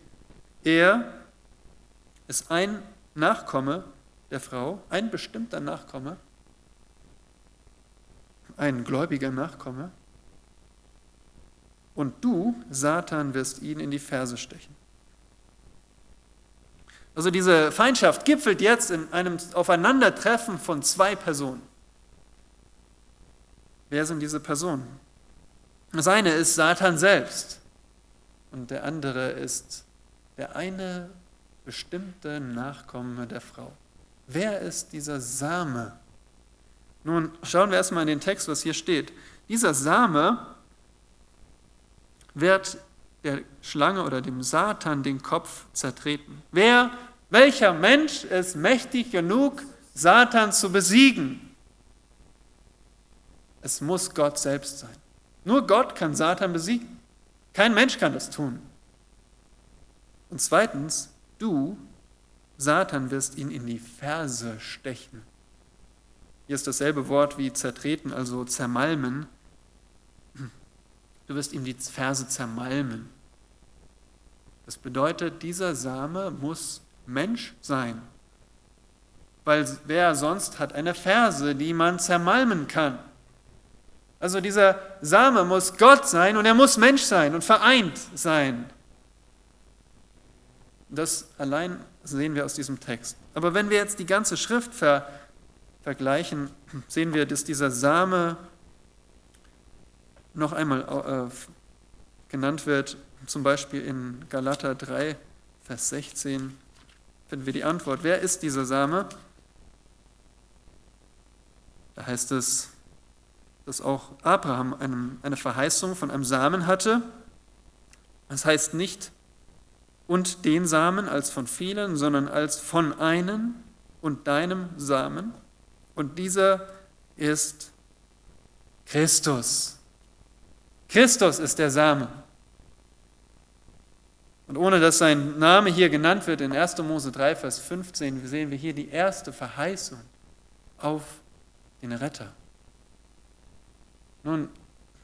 Er ist ein Nachkomme der Frau, ein bestimmter Nachkomme, ein gläubiger Nachkomme. Und du, Satan, wirst ihn in die Ferse stechen. Also diese Feindschaft gipfelt jetzt in einem Aufeinandertreffen von zwei Personen. Wer sind diese Personen? Das eine ist Satan selbst und der andere ist der eine bestimmte Nachkomme der Frau. Wer ist dieser Same? Nun schauen wir erstmal in den Text, was hier steht. Dieser Same wird der Schlange oder dem Satan den Kopf zertreten. Wer, welcher Mensch ist mächtig genug, Satan zu besiegen? Es muss Gott selbst sein. Nur Gott kann Satan besiegen. Kein Mensch kann das tun. Und zweitens, Du, Satan, wirst ihn in die Ferse stechen. Hier ist dasselbe Wort wie zertreten, also zermalmen. Du wirst ihm die Ferse zermalmen. Das bedeutet, dieser Same muss Mensch sein. Weil wer sonst hat eine Ferse, die man zermalmen kann? Also dieser Same muss Gott sein und er muss Mensch sein und vereint sein. Das allein sehen wir aus diesem Text. Aber wenn wir jetzt die ganze Schrift ver vergleichen, sehen wir, dass dieser Same noch einmal äh, genannt wird, zum Beispiel in Galater 3, Vers 16, finden wir die Antwort. Wer ist dieser Same? Da heißt es, dass auch Abraham eine Verheißung von einem Samen hatte. Das heißt nicht, und den Samen als von vielen, sondern als von einem und deinem Samen. Und dieser ist Christus. Christus ist der Same. Und ohne dass sein Name hier genannt wird, in 1. Mose 3, Vers 15, sehen wir hier die erste Verheißung auf den Retter. Nun,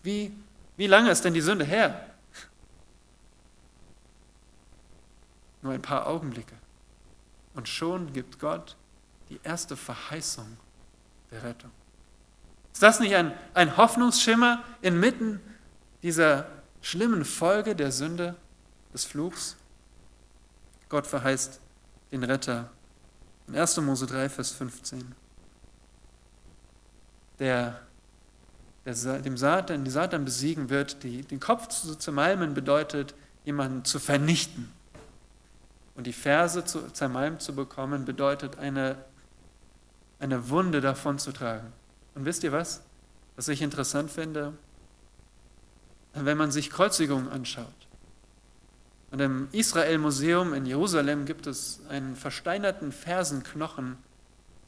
wie, wie lange ist denn die Sünde her? Nur ein paar Augenblicke. Und schon gibt Gott die erste Verheißung der Rettung. Ist das nicht ein, ein Hoffnungsschimmer inmitten dieser schlimmen Folge der Sünde, des Fluchs? Gott verheißt den Retter. In 1. Mose 3, Vers 15. Der, der dem Satan, die Satan besiegen wird, die, den Kopf zu zermalmen bedeutet, jemanden zu vernichten. Und die Verse zu, zermalmt zu bekommen, bedeutet eine, eine Wunde davon zu tragen. Und wisst ihr was? Was ich interessant finde, wenn man sich Kreuzigungen anschaut. Und im Israel-Museum in Jerusalem gibt es einen versteinerten Fersenknochen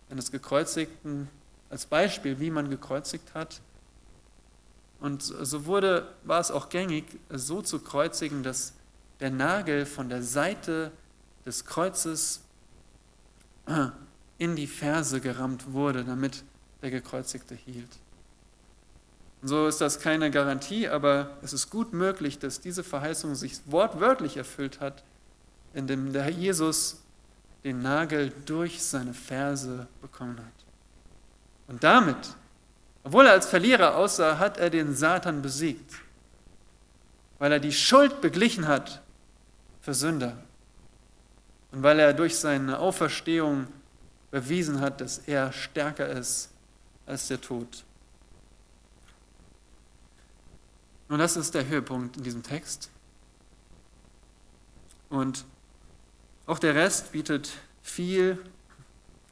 eines Gekreuzigten als Beispiel, wie man gekreuzigt hat. Und so wurde, war es auch gängig, so zu kreuzigen, dass der Nagel von der Seite des Kreuzes in die Ferse gerammt wurde, damit der Gekreuzigte hielt. Und so ist das keine Garantie, aber es ist gut möglich, dass diese Verheißung sich wortwörtlich erfüllt hat, indem der Herr Jesus den Nagel durch seine Ferse bekommen hat. Und damit, obwohl er als Verlierer aussah, hat er den Satan besiegt, weil er die Schuld beglichen hat für Sünder und weil er durch seine Auferstehung bewiesen hat, dass er stärker ist als der Tod. Und das ist der Höhepunkt in diesem Text. Und auch der Rest bietet viel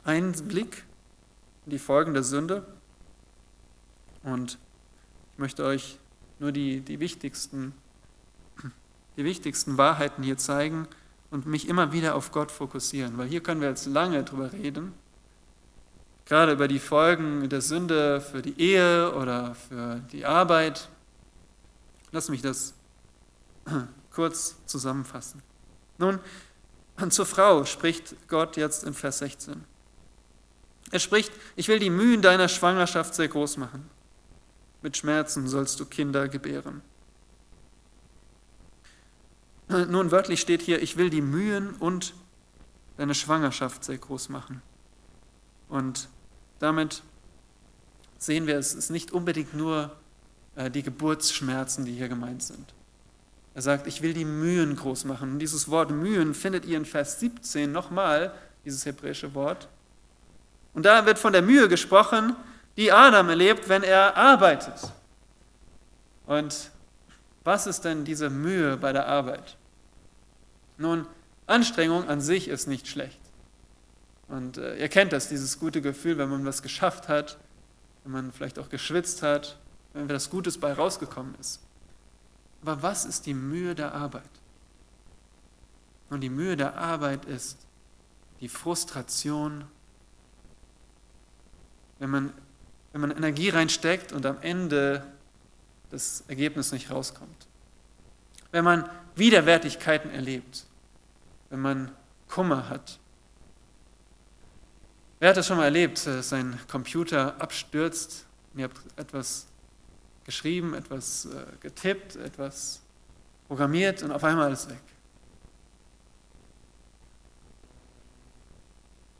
Einblick in die Folgen der Sünde. Und ich möchte euch nur die, die, wichtigsten, die wichtigsten Wahrheiten hier zeigen und mich immer wieder auf Gott fokussieren, weil hier können wir jetzt lange drüber reden gerade über die Folgen der Sünde für die Ehe oder für die Arbeit. Lass mich das [CLEARS THROAT] kurz zusammenfassen. Nun, zur Frau spricht Gott jetzt in Vers 16. Er spricht, ich will die Mühen deiner Schwangerschaft sehr groß machen. Mit Schmerzen sollst du Kinder gebären. Nun, wörtlich steht hier, ich will die Mühen und deine Schwangerschaft sehr groß machen. Und damit sehen wir, es ist nicht unbedingt nur äh, die Geburtsschmerzen, die hier gemeint sind. Er sagt, ich will die Mühen groß machen. Und dieses Wort Mühen findet ihr in Vers 17 nochmal, dieses hebräische Wort. Und da wird von der Mühe gesprochen, die Adam erlebt, wenn er arbeitet. Und was ist denn diese Mühe bei der Arbeit? Nun, Anstrengung an sich ist nicht schlecht. Und äh, ihr kennt das, dieses gute Gefühl, wenn man was geschafft hat, wenn man vielleicht auch geschwitzt hat, wenn etwas Gutes bei rausgekommen ist. Aber was ist die Mühe der Arbeit? Und die Mühe der Arbeit ist die Frustration, wenn man, wenn man Energie reinsteckt und am Ende das Ergebnis nicht rauskommt. Wenn man Widerwärtigkeiten erlebt, wenn man Kummer hat, Wer hat das schon mal erlebt, dass sein Computer abstürzt? Und ihr habt etwas geschrieben, etwas äh, getippt, etwas programmiert und auf einmal ist es weg?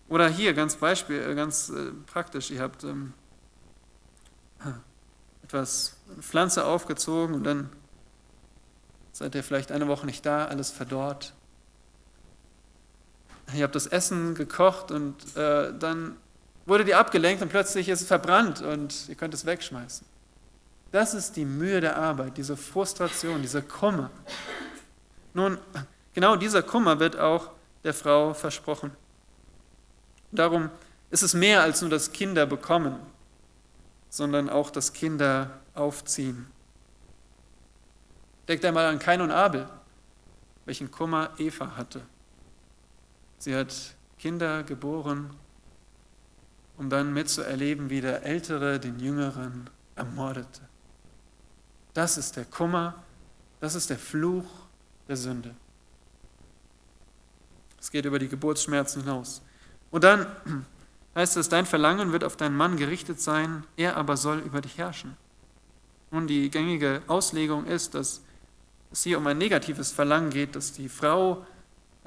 Oder hier ganz Beispiel, äh, ganz äh, praktisch, ihr habt ähm, [CLEARS THROAT] etwas, Pflanze aufgezogen und dann seid ihr vielleicht eine Woche nicht da, alles verdorrt ihr habt das Essen gekocht und äh, dann wurde die abgelenkt und plötzlich ist es verbrannt und ihr könnt es wegschmeißen. Das ist die Mühe der Arbeit, diese Frustration, dieser Kummer. Nun, genau dieser Kummer wird auch der Frau versprochen. Darum ist es mehr als nur das Kinder bekommen, sondern auch das Kinder aufziehen. Denkt einmal an Kain und Abel, welchen Kummer Eva hatte. Sie hat Kinder geboren, um dann mitzuerleben, wie der Ältere den Jüngeren ermordete. Das ist der Kummer, das ist der Fluch der Sünde. Es geht über die Geburtsschmerzen hinaus. Und dann [CLEARS THROAT] heißt es, dein Verlangen wird auf deinen Mann gerichtet sein, er aber soll über dich herrschen. Nun, die gängige Auslegung ist, dass es hier um ein negatives Verlangen geht, dass die Frau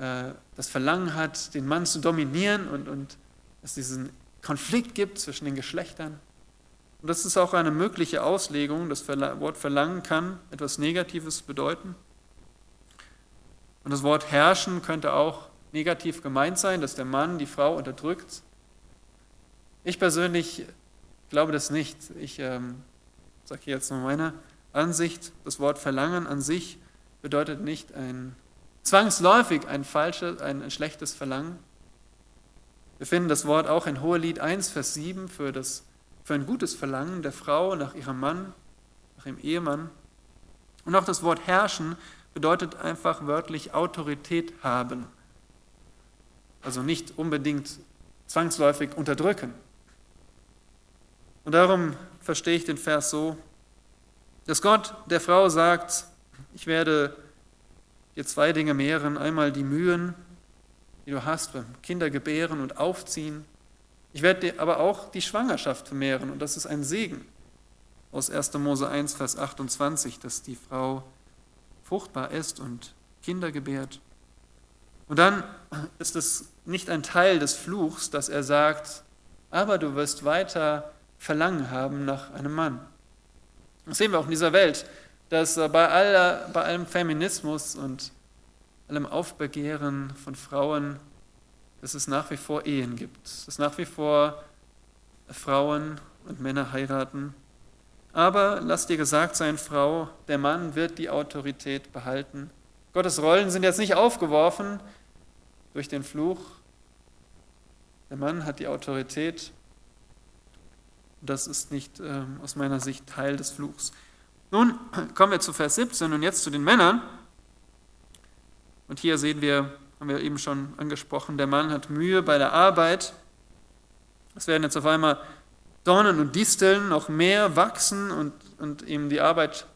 äh, das Verlangen hat, den Mann zu dominieren und, und es diesen Konflikt gibt zwischen den Geschlechtern. Und das ist auch eine mögliche Auslegung. Das Wort Verlangen kann etwas Negatives bedeuten. Und das Wort herrschen könnte auch negativ gemeint sein, dass der Mann die Frau unterdrückt. Ich persönlich glaube das nicht. Ich ähm, sage jetzt nur meine Ansicht. Das Wort Verlangen an sich bedeutet nicht ein zwangsläufig ein falsches, ein schlechtes Verlangen. Wir finden das Wort auch in Hohelied 1, Vers 7 für, das, für ein gutes Verlangen der Frau nach ihrem Mann, nach ihrem Ehemann. Und auch das Wort herrschen bedeutet einfach wörtlich Autorität haben. Also nicht unbedingt zwangsläufig unterdrücken. Und darum verstehe ich den Vers so, dass Gott der Frau sagt, ich werde dir zwei Dinge mehren. Einmal die Mühen, die du hast beim Kindergebären und Aufziehen. Ich werde dir aber auch die Schwangerschaft vermehren und das ist ein Segen. Aus 1. Mose 1, Vers 28, dass die Frau fruchtbar ist und Kinder gebärt. Und dann ist es nicht ein Teil des Fluchs, dass er sagt, aber du wirst weiter Verlangen haben nach einem Mann. Das sehen wir auch in dieser Welt, dass bei, aller, bei allem Feminismus und allem Aufbegehren von Frauen, dass es nach wie vor Ehen gibt, dass nach wie vor Frauen und Männer heiraten. Aber lass dir gesagt sein, Frau, der Mann wird die Autorität behalten. Gottes Rollen sind jetzt nicht aufgeworfen durch den Fluch. Der Mann hat die Autorität das ist nicht äh, aus meiner Sicht Teil des Fluchs. Nun kommen wir zu Vers 17 und jetzt zu den Männern. Und hier sehen wir, haben wir eben schon angesprochen, der Mann hat Mühe bei der Arbeit. Es werden jetzt auf einmal Dornen und Disteln noch mehr wachsen und, und ihm die Arbeit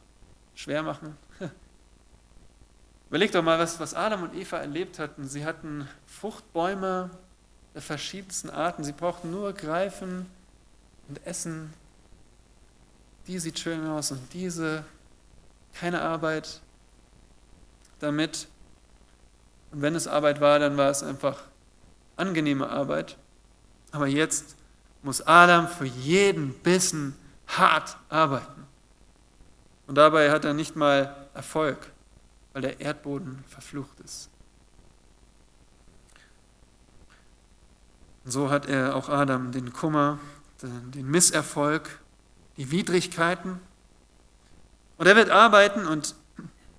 schwer machen. [LAUGHS] Überlegt doch mal, was, was Adam und Eva erlebt hatten. Sie hatten Fruchtbäume der verschiedensten Arten. Sie brauchten nur greifen, und essen. Die sieht schön aus und diese, keine Arbeit damit. Und wenn es Arbeit war, dann war es einfach angenehme Arbeit. Aber jetzt muss Adam für jeden Bissen hart arbeiten. Und dabei hat er nicht mal Erfolg, weil der Erdboden verflucht ist. Und so hat er auch Adam den Kummer den Misserfolg, die Widrigkeiten. Und er wird arbeiten und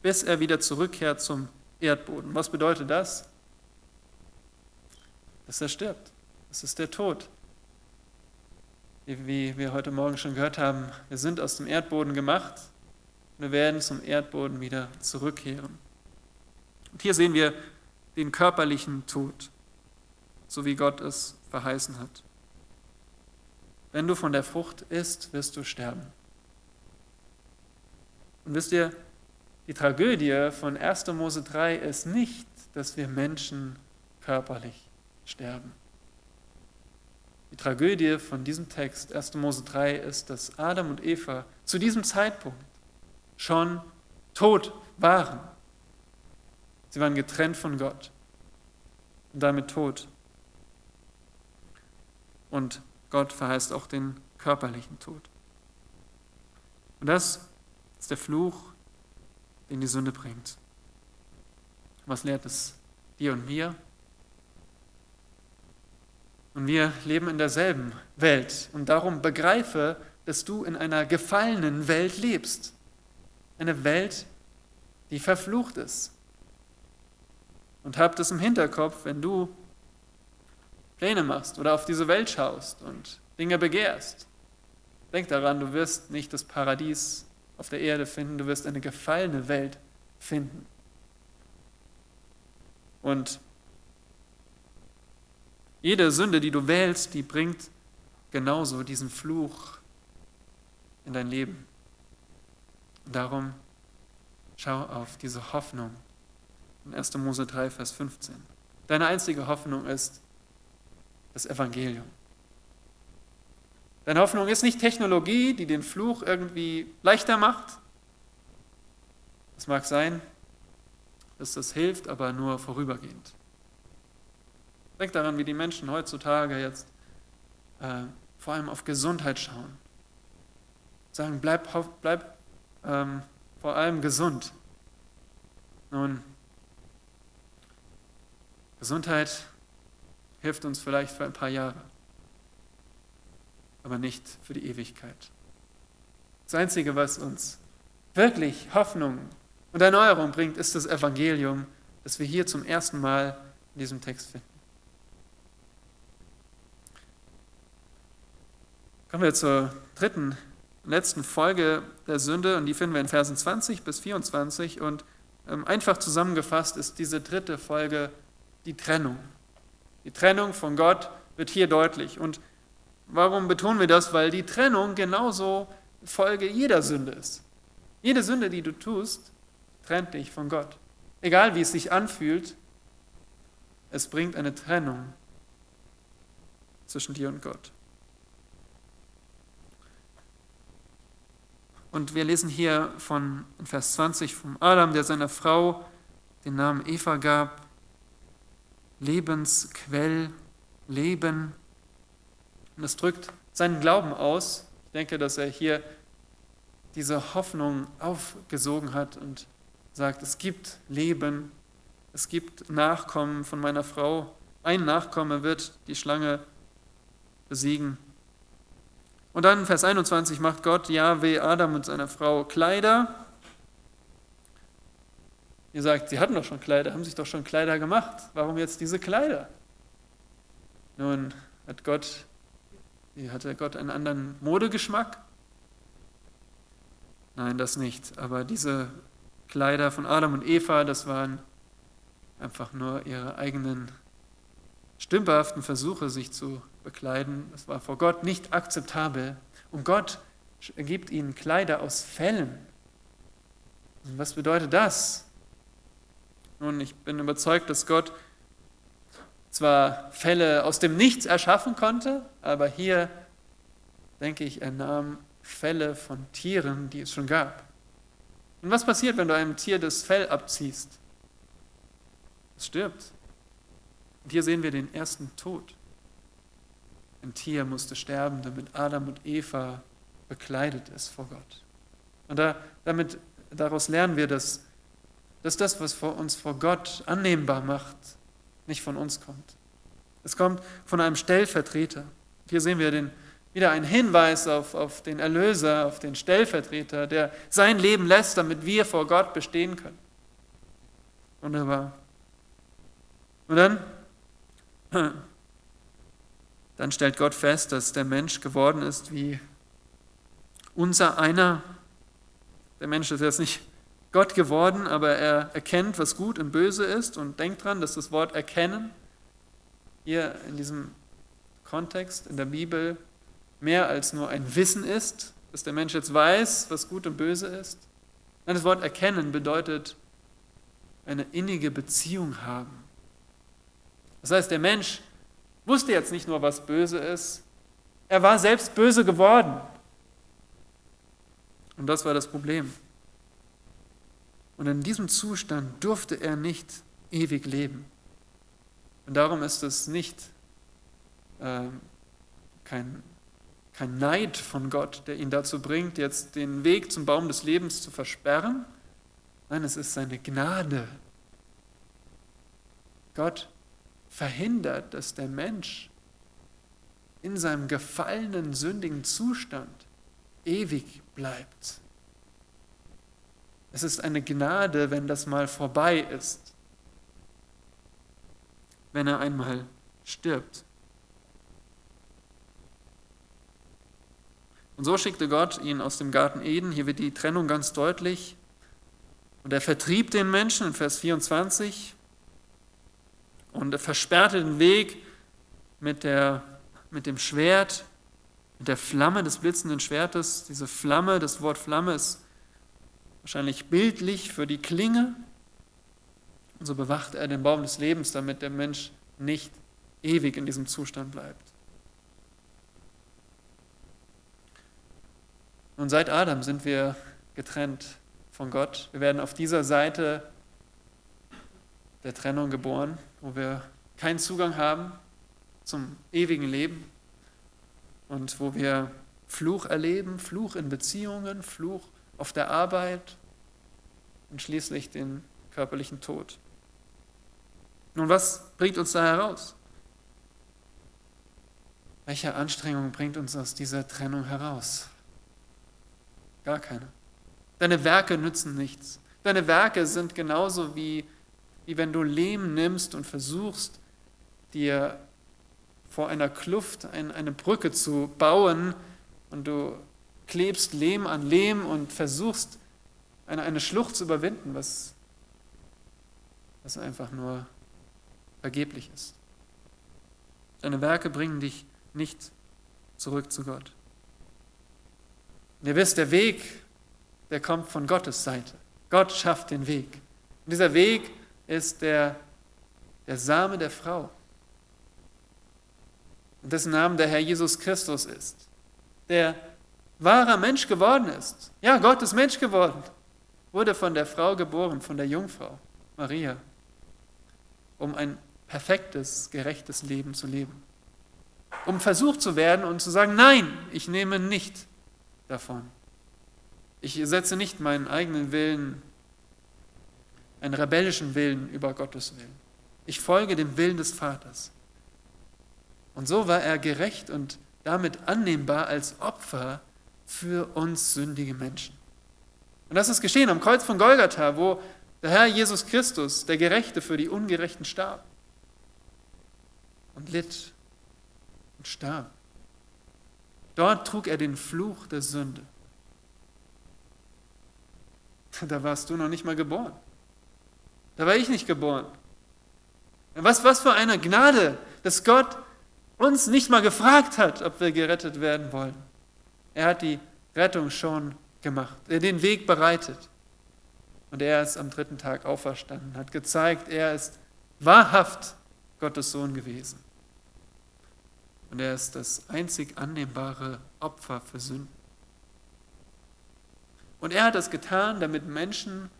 bis er wieder zurückkehrt zum Erdboden. Was bedeutet das? Dass er stirbt. Das ist der Tod. Wie wir heute Morgen schon gehört haben, wir sind aus dem Erdboden gemacht und wir werden zum Erdboden wieder zurückkehren. Und hier sehen wir den körperlichen Tod, so wie Gott es verheißen hat. Wenn du von der Frucht isst, wirst du sterben. Und wisst ihr, die Tragödie von 1. Mose 3 ist nicht, dass wir Menschen körperlich sterben. Die Tragödie von diesem Text, 1. Mose 3, ist, dass Adam und Eva zu diesem Zeitpunkt schon tot waren. Sie waren getrennt von Gott und damit tot. Und Gott verheißt auch den körperlichen Tod. Und das ist der Fluch, den die Sünde bringt. Was lehrt es dir und mir? Und wir leben in derselben Welt. Und darum begreife, dass du in einer gefallenen Welt lebst. Eine Welt, die verflucht ist. Und hab das im Hinterkopf, wenn du Pläne machst oder auf diese Welt schaust und Dinge begehrst. Denk daran, du wirst nicht das Paradies auf der Erde finden, du wirst eine gefallene Welt finden. Und jede Sünde, die du wählst, die bringt genauso diesen Fluch in dein Leben. Und darum schau auf diese Hoffnung in 1. Mose 3, Vers 15. Deine einzige Hoffnung ist, das Evangelium. Deine Hoffnung ist nicht Technologie, die den Fluch irgendwie leichter macht. Es mag sein, dass das hilft, aber nur vorübergehend. Denk daran, wie die Menschen heutzutage jetzt äh, vor allem auf Gesundheit schauen. Sagen, bleib, bleib ähm, vor allem gesund. Nun, Gesundheit hilft uns vielleicht für ein paar Jahre, aber nicht für die Ewigkeit. Das Einzige, was uns wirklich Hoffnung und Erneuerung bringt, ist das Evangelium, das wir hier zum ersten Mal in diesem Text finden. Kommen wir zur dritten, letzten Folge der Sünde und die finden wir in Versen 20 bis 24 und ähm, einfach zusammengefasst ist diese dritte Folge die Trennung. Die Trennung von Gott wird hier deutlich und warum betonen wir das? Weil die Trennung genauso Folge jeder Sünde ist. Jede Sünde, die du tust, trennt dich von Gott. Egal wie es sich anfühlt, es bringt eine Trennung zwischen dir und Gott. Und wir lesen hier von Vers 20 vom Adam, der seiner Frau den Namen Eva gab, Lebensquell, Leben. Und das drückt seinen Glauben aus. Ich denke, dass er hier diese Hoffnung aufgesogen hat und sagt, es gibt Leben, es gibt Nachkommen von meiner Frau. Ein Nachkomme wird die Schlange besiegen. Und dann Vers 21 macht Gott Jahwe Adam und seiner Frau Kleider. Ihr sagt, sie hatten doch schon Kleider, haben sich doch schon Kleider gemacht. Warum jetzt diese Kleider? Nun hat Gott, hatte Gott einen anderen Modegeschmack? Nein, das nicht. Aber diese Kleider von Adam und Eva, das waren einfach nur ihre eigenen stümperhaften Versuche, sich zu bekleiden. Das war vor Gott nicht akzeptabel. Und Gott gibt ihnen Kleider aus Fellen. Und was bedeutet das? Nun, ich bin überzeugt, dass Gott zwar Fälle aus dem Nichts erschaffen konnte, aber hier denke ich, er nahm Fälle von Tieren, die es schon gab. Und was passiert, wenn du einem Tier das Fell abziehst? Es stirbt. Und hier sehen wir den ersten Tod. Ein Tier musste sterben, damit Adam und Eva bekleidet ist vor Gott. Und da, damit, daraus lernen wir, dass, dass das, was uns vor Gott annehmbar macht, nicht von uns kommt. Es kommt von einem Stellvertreter. Hier sehen wir den, wieder einen Hinweis auf, auf den Erlöser, auf den Stellvertreter, der sein Leben lässt, damit wir vor Gott bestehen können. Wunderbar. Und dann, [CLEARS THROAT] dann stellt Gott fest, dass der Mensch geworden ist wie unser einer. Der Mensch ist jetzt nicht Gott geworden, aber er erkennt, was gut und böse ist und denkt dran, dass das Wort erkennen hier in diesem Kontext in der Bibel mehr als nur ein Wissen ist, dass der Mensch jetzt weiß, was gut und böse ist. Nein, das Wort erkennen bedeutet eine innige Beziehung haben. Das heißt, der Mensch wusste jetzt nicht nur, was böse ist, er war selbst böse geworden. Und das war das Problem. Und in diesem Zustand durfte er nicht ewig leben. Und darum ist es nicht äh, kein kein Neid von Gott, der ihn dazu bringt, jetzt den Weg zum Baum des Lebens zu versperren. Nein, es ist seine Gnade. Gott verhindert, dass der Mensch in seinem gefallenen, sündigen Zustand ewig bleibt. Es ist eine Gnade, wenn das mal vorbei ist, wenn er einmal stirbt. Und so schickte Gott ihn aus dem Garten Eden. Hier wird die Trennung ganz deutlich. Und er vertrieb den Menschen in Vers 24 und er versperrte den Weg mit, der, mit dem Schwert, mit der Flamme des blitzenden Schwertes. Diese Flamme, das Wort Flamme ist wahrscheinlich bildlich für die Klinge. Und so bewacht er den Baum des Lebens, damit der Mensch nicht ewig in diesem Zustand bleibt. Nun, seit Adam sind wir getrennt von Gott. Wir werden auf dieser Seite der Trennung geboren, wo wir keinen Zugang haben zum ewigen Leben und wo wir Fluch erleben, Fluch in Beziehungen, Fluch auf der Arbeit und schließlich den körperlichen Tod. Nun, was bringt uns da heraus? Welche Anstrengung bringt uns aus dieser Trennung heraus? Gar keine. Deine Werke nützen nichts. Deine Werke sind genauso wie, wie wenn du Lehm nimmst und versuchst, dir vor einer Kluft eine Brücke zu bauen und du klebst Lehm an Lehm und versuchst, eine, eine Schlucht zu überwinden, was, was einfach nur vergeblich ist. Deine Werke bringen dich nicht zurück zu Gott. Und ihr wisst, der Weg, der kommt von Gottes Seite. Gott schafft den Weg. Und dieser Weg ist der, der Same der Frau, dessen Namen der Herr Jesus Christus ist, der wahrer Mensch geworden ist. Ja, Gott ist Mensch geworden, wurde von der Frau geboren, von der Jungfrau Maria, um ein perfektes, gerechtes Leben zu leben. Um versucht zu werden und zu sagen, nein, ich nehme nicht davon. Ich setze nicht meinen eigenen Willen, einen rebellischen Willen über Gottes Willen. Ich folge dem Willen des Vaters. Und so war er gerecht und damit annehmbar als Opfer für uns sündige Menschen. Und das ist geschehen am Kreuz von Golgatha, wo der Herr Jesus Christus, der Gerechte, für die Ungerechten starb und litt und starb. Dort trug er den Fluch der Sünde. [LAUGHS] Da warst du noch nicht mal geboren. Da war ich nicht geboren. Was, was für eine Gnade, dass Gott uns nicht mal gefragt hat, ob wir gerettet werden wollen. Er hat die Rettung schon gemacht, er den Weg bereitet. Und er ist am dritten Tag auferstanden, hat gezeigt, er ist wahrhaft Gottes Sohn gewesen. Und er ist das einzig annehmbare Opfer für Sünden. Und er hat das getan, damit Menschen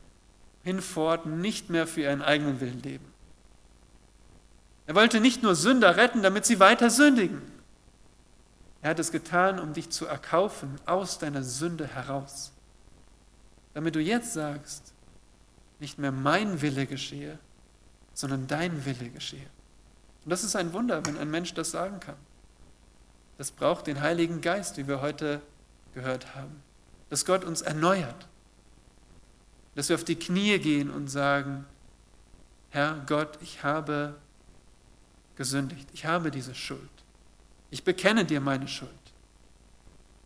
hinfort nicht mehr für ihren eigenen Willen leben. Er wollte nicht nur Sünder retten, damit sie weiter sündigen. Er hat es getan, um dich zu erkaufen aus deiner Sünde heraus. Damit du jetzt sagst, nicht mehr mein Wille geschehe, sondern dein Wille geschehe. Und das ist ein Wunder, wenn ein Mensch das sagen kann. Das braucht den Heiligen Geist, wie wir heute gehört haben. Dass Gott uns erneuert. Dass wir auf die Knie gehen und sagen, Herr Gott, ich habe gesündigt. Ich habe diese Schuld. Ich bekenne dir meine Schuld.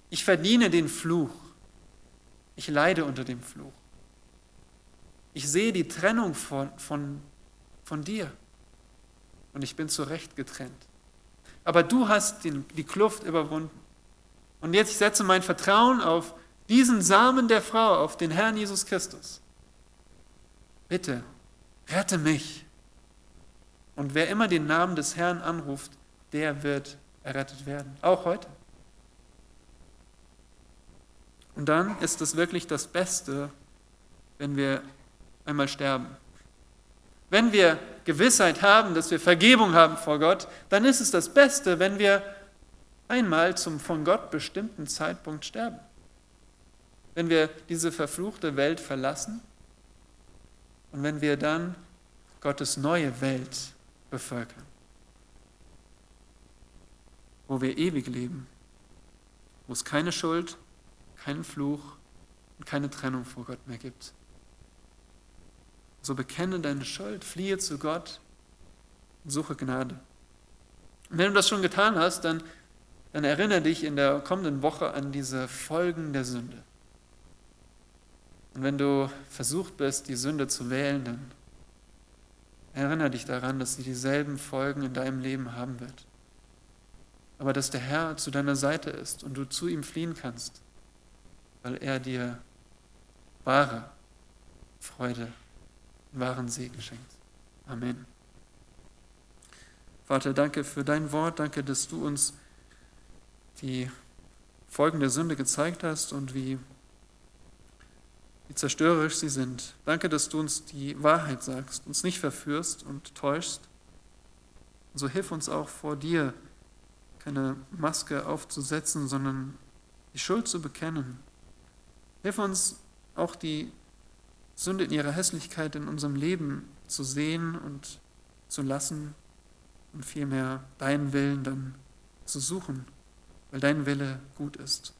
Ich verdiene den Fluch. Ich leide unter dem Fluch. Ich sehe die Trennung von, von, von dir und ich bin zu Recht getrennt. Aber du hast den, die Kluft überwunden. Und jetzt ich setze mein Vertrauen auf diesen Samen der Frau, auf den Herrn Jesus Christus. Bitte, rette mich. Und wer immer den Namen des Herrn anruft, der wird errettet werden. Auch heute. Und dann ist es wirklich das Beste, wenn wir einmal sterben. Wenn wir Gewissheit haben, dass wir Vergebung haben vor Gott, dann ist es das Beste, wenn wir einmal zum von Gott bestimmten Zeitpunkt sterben. Wenn wir diese verfluchte Welt verlassen und wenn wir dann Gottes neue Welt bevölkern, wo wir ewig leben, wo es keine Schuld, keinen Fluch und keine Trennung vor Gott mehr gibt. So bekenne deine Schuld, fliehe zu Gott und suche Gnade. Und wenn du das schon getan hast, dann, dann erinnere dich in der kommenden Woche an diese Folgen der Sünde. Und wenn du versucht bist, die Sünde zu wählen, dann Erinnere dich daran, dass sie dieselben Folgen in deinem Leben haben wird. Aber dass der Herr zu deiner Seite ist und du zu ihm fliehen kannst, weil er dir wahre Freude, wahren Segen schenkt. Amen. Vater, danke für dein Wort, danke, dass du uns die Folgen der Sünde gezeigt hast und wie, wie zerstörerisch sie sind. Danke, dass du uns die Wahrheit sagst, uns nicht verführst und täuschst. Und so hilf uns auch vor dir, keine Maske aufzusetzen, sondern die Schuld zu bekennen. Hilf uns auch die Sünde in ihrer Hässlichkeit in unserem Leben zu sehen und zu lassen und vielmehr deinen Willen dann zu suchen, weil dein Wille gut ist.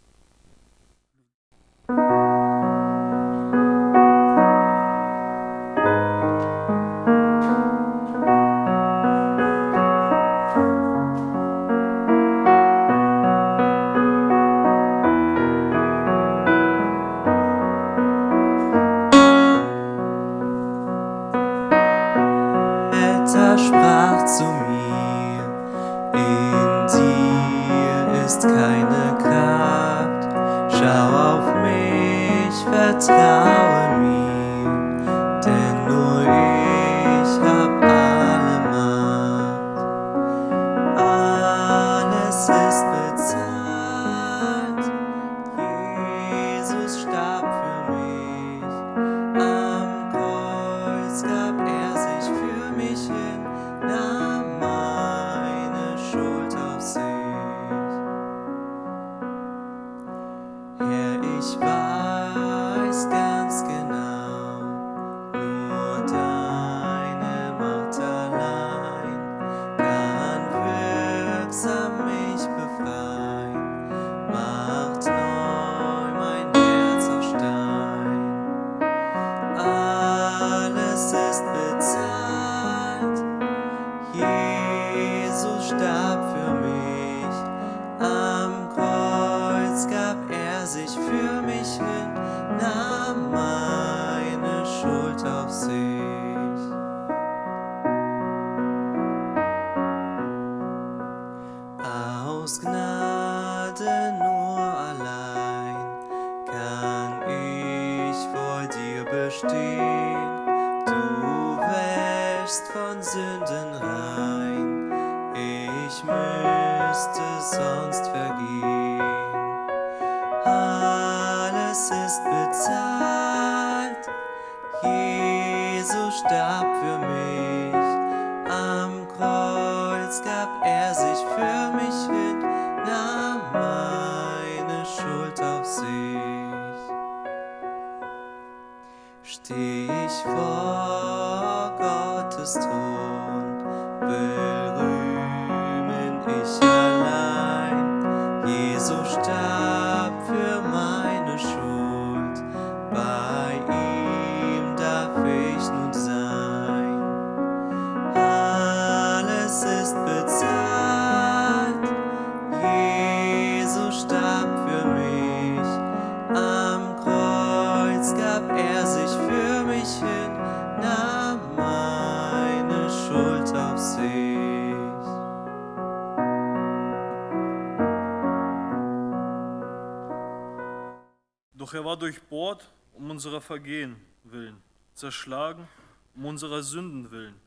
Unserer Vergehen willen, zerschlagen um unserer Sünden willen.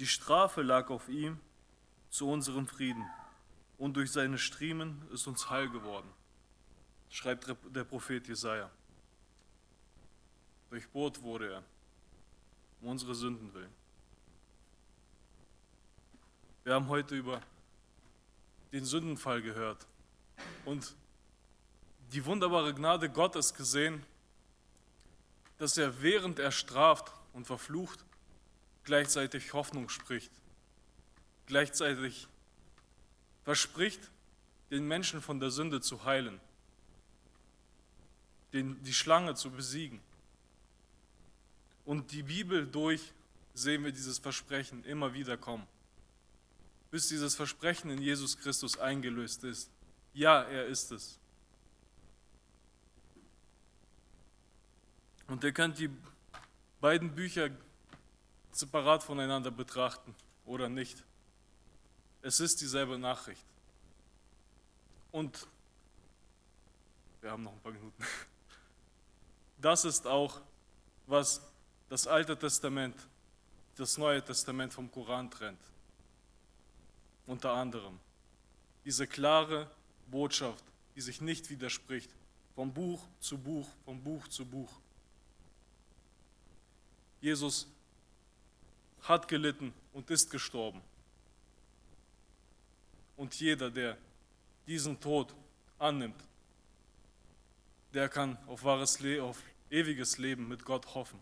Die Strafe lag auf ihm zu unserem Frieden, und durch seine Striemen ist uns Heil geworden, schreibt der Prophet Jesaja. Durchbohrt wurde er um unsere Sünden willen. Wir haben heute über den Sündenfall gehört und die wunderbare Gnade Gottes gesehen, dass er während er straft und verflucht, gleichzeitig Hoffnung spricht, gleichzeitig verspricht, den Menschen von der Sünde zu heilen, den, die Schlange zu besiegen. Und die Bibel durch sehen wir dieses Versprechen immer wieder kommen, bis dieses Versprechen in Jesus Christus eingelöst ist. Ja, er ist es. Und ihr könnt die beiden Bücher separat voneinander betrachten oder nicht. Es ist dieselbe Nachricht. Und wir haben noch ein paar Minuten. [LAUGHS] Das ist auch, was das Alte Testament, das Neue Testament vom Koran trennt. Unter anderem diese klare Botschaft die sich nicht widerspricht, vom Buch zu Buch, vom Buch zu Buch. Jesus hat gelitten und ist gestorben. Und jeder, der diesen Tod annimmt, der kann auf wahres Le auf ewiges Leben mit Gott hoffen.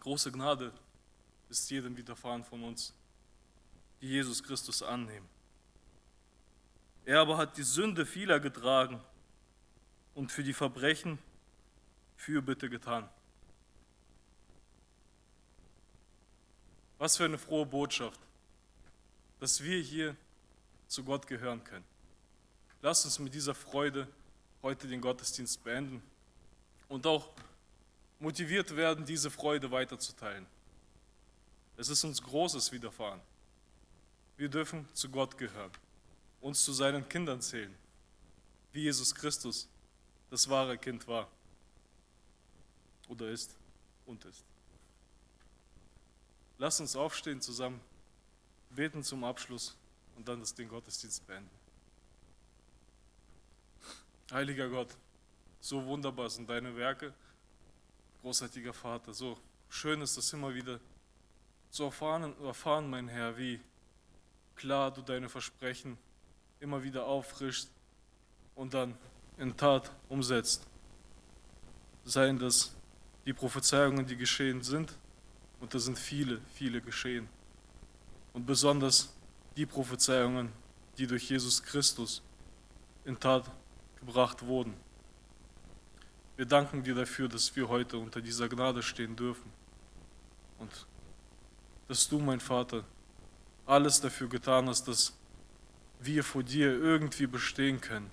Große Gnade ist jedem widerfahren von uns, die Jesus Christus annehmen. Er aber hat die Sünde vieler getragen und für die Verbrechen Fürbitte getan. Was für eine frohe Botschaft, dass wir hier zu Gott gehören können. Lasst uns mit dieser Freude heute den Gottesdienst beenden und auch motiviert werden, diese Freude weiterzuteilen. Es ist uns Großes widerfahren. Wir dürfen zu Gott gehören, uns zu seinen Kindern zählen, wie Jesus Christus das wahre Kind war oder ist und ist. Lass uns aufstehen zusammen, beten zum Abschluss und dann das den Gottesdienst beenden. Heiliger Gott, so wunderbar sind deine Werke, großartiger Vater, so schön ist es immer wieder zu erfahren, erfahren, mein Herr, wie klar du deine Versprechen immer wieder auffrischst und dann in Tat umsetzt. Seien das die Prophezeiungen, die geschehen sind, und da sind viele, viele geschehen. Und besonders die Prophezeiungen, die durch Jesus Christus in Tat gebracht wurden. Wir danken dir dafür, dass wir heute unter dieser Gnade stehen dürfen. Und dass du, mein Vater, alles dafür getan hast, dass wir vor dir irgendwie bestehen können.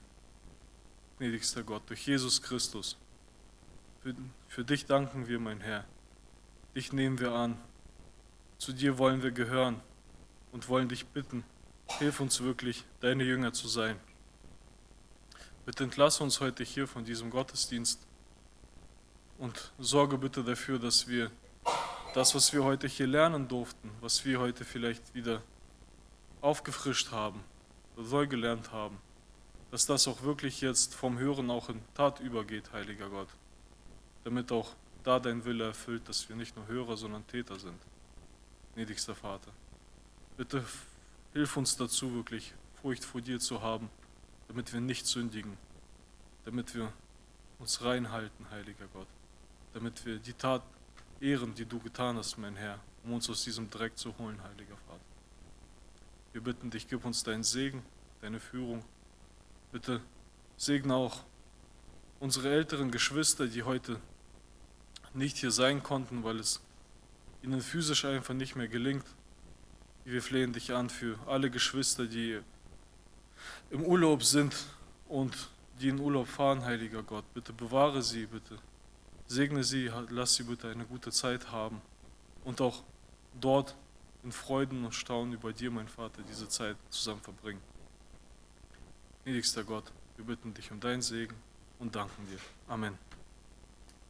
Gnädigster Gott, durch Jesus Christus. Für, für dich danken wir, mein Herr. Dich nehmen wir an. Zu dir wollen wir gehören und wollen dich bitten, hilf uns wirklich, deine Jünger zu sein. Bitte entlasse uns heute hier von diesem Gottesdienst und sorge bitte dafür, dass wir das, was wir heute hier lernen durften, was wir heute vielleicht wieder aufgefrischt haben oder neu gelernt haben, dass das auch wirklich jetzt vom Hören auch in Tat übergeht, heiliger Gott, damit auch da dein Wille erfüllt, dass wir nicht nur Hörer, sondern Täter sind. Gnädigster Vater, bitte hilf uns dazu, wirklich Furcht vor dir zu haben damit wir nicht sündigen, damit wir uns reinhalten, heiliger Gott, damit wir die Tat ehren, die du getan hast, mein Herr, um uns aus diesem Dreck zu holen, heiliger Vater. Wir bitten dich, gib uns deinen Segen, deine Führung. Bitte segne auch unsere älteren Geschwister, die heute nicht hier sein konnten, weil es ihnen physisch einfach nicht mehr gelingt. Wir flehen dich an für alle Geschwister, die im Urlaub sind und die in Urlaub fahren, heiliger Gott. Bitte bewahre sie, bitte. Segne sie, lass sie bitte eine gute Zeit haben und auch dort in Freuden und Staunen über dir, mein Vater, diese Zeit zusammen verbringen. Gnädigster Gott, wir bitten dich um deinen Segen und danken dir. Amen.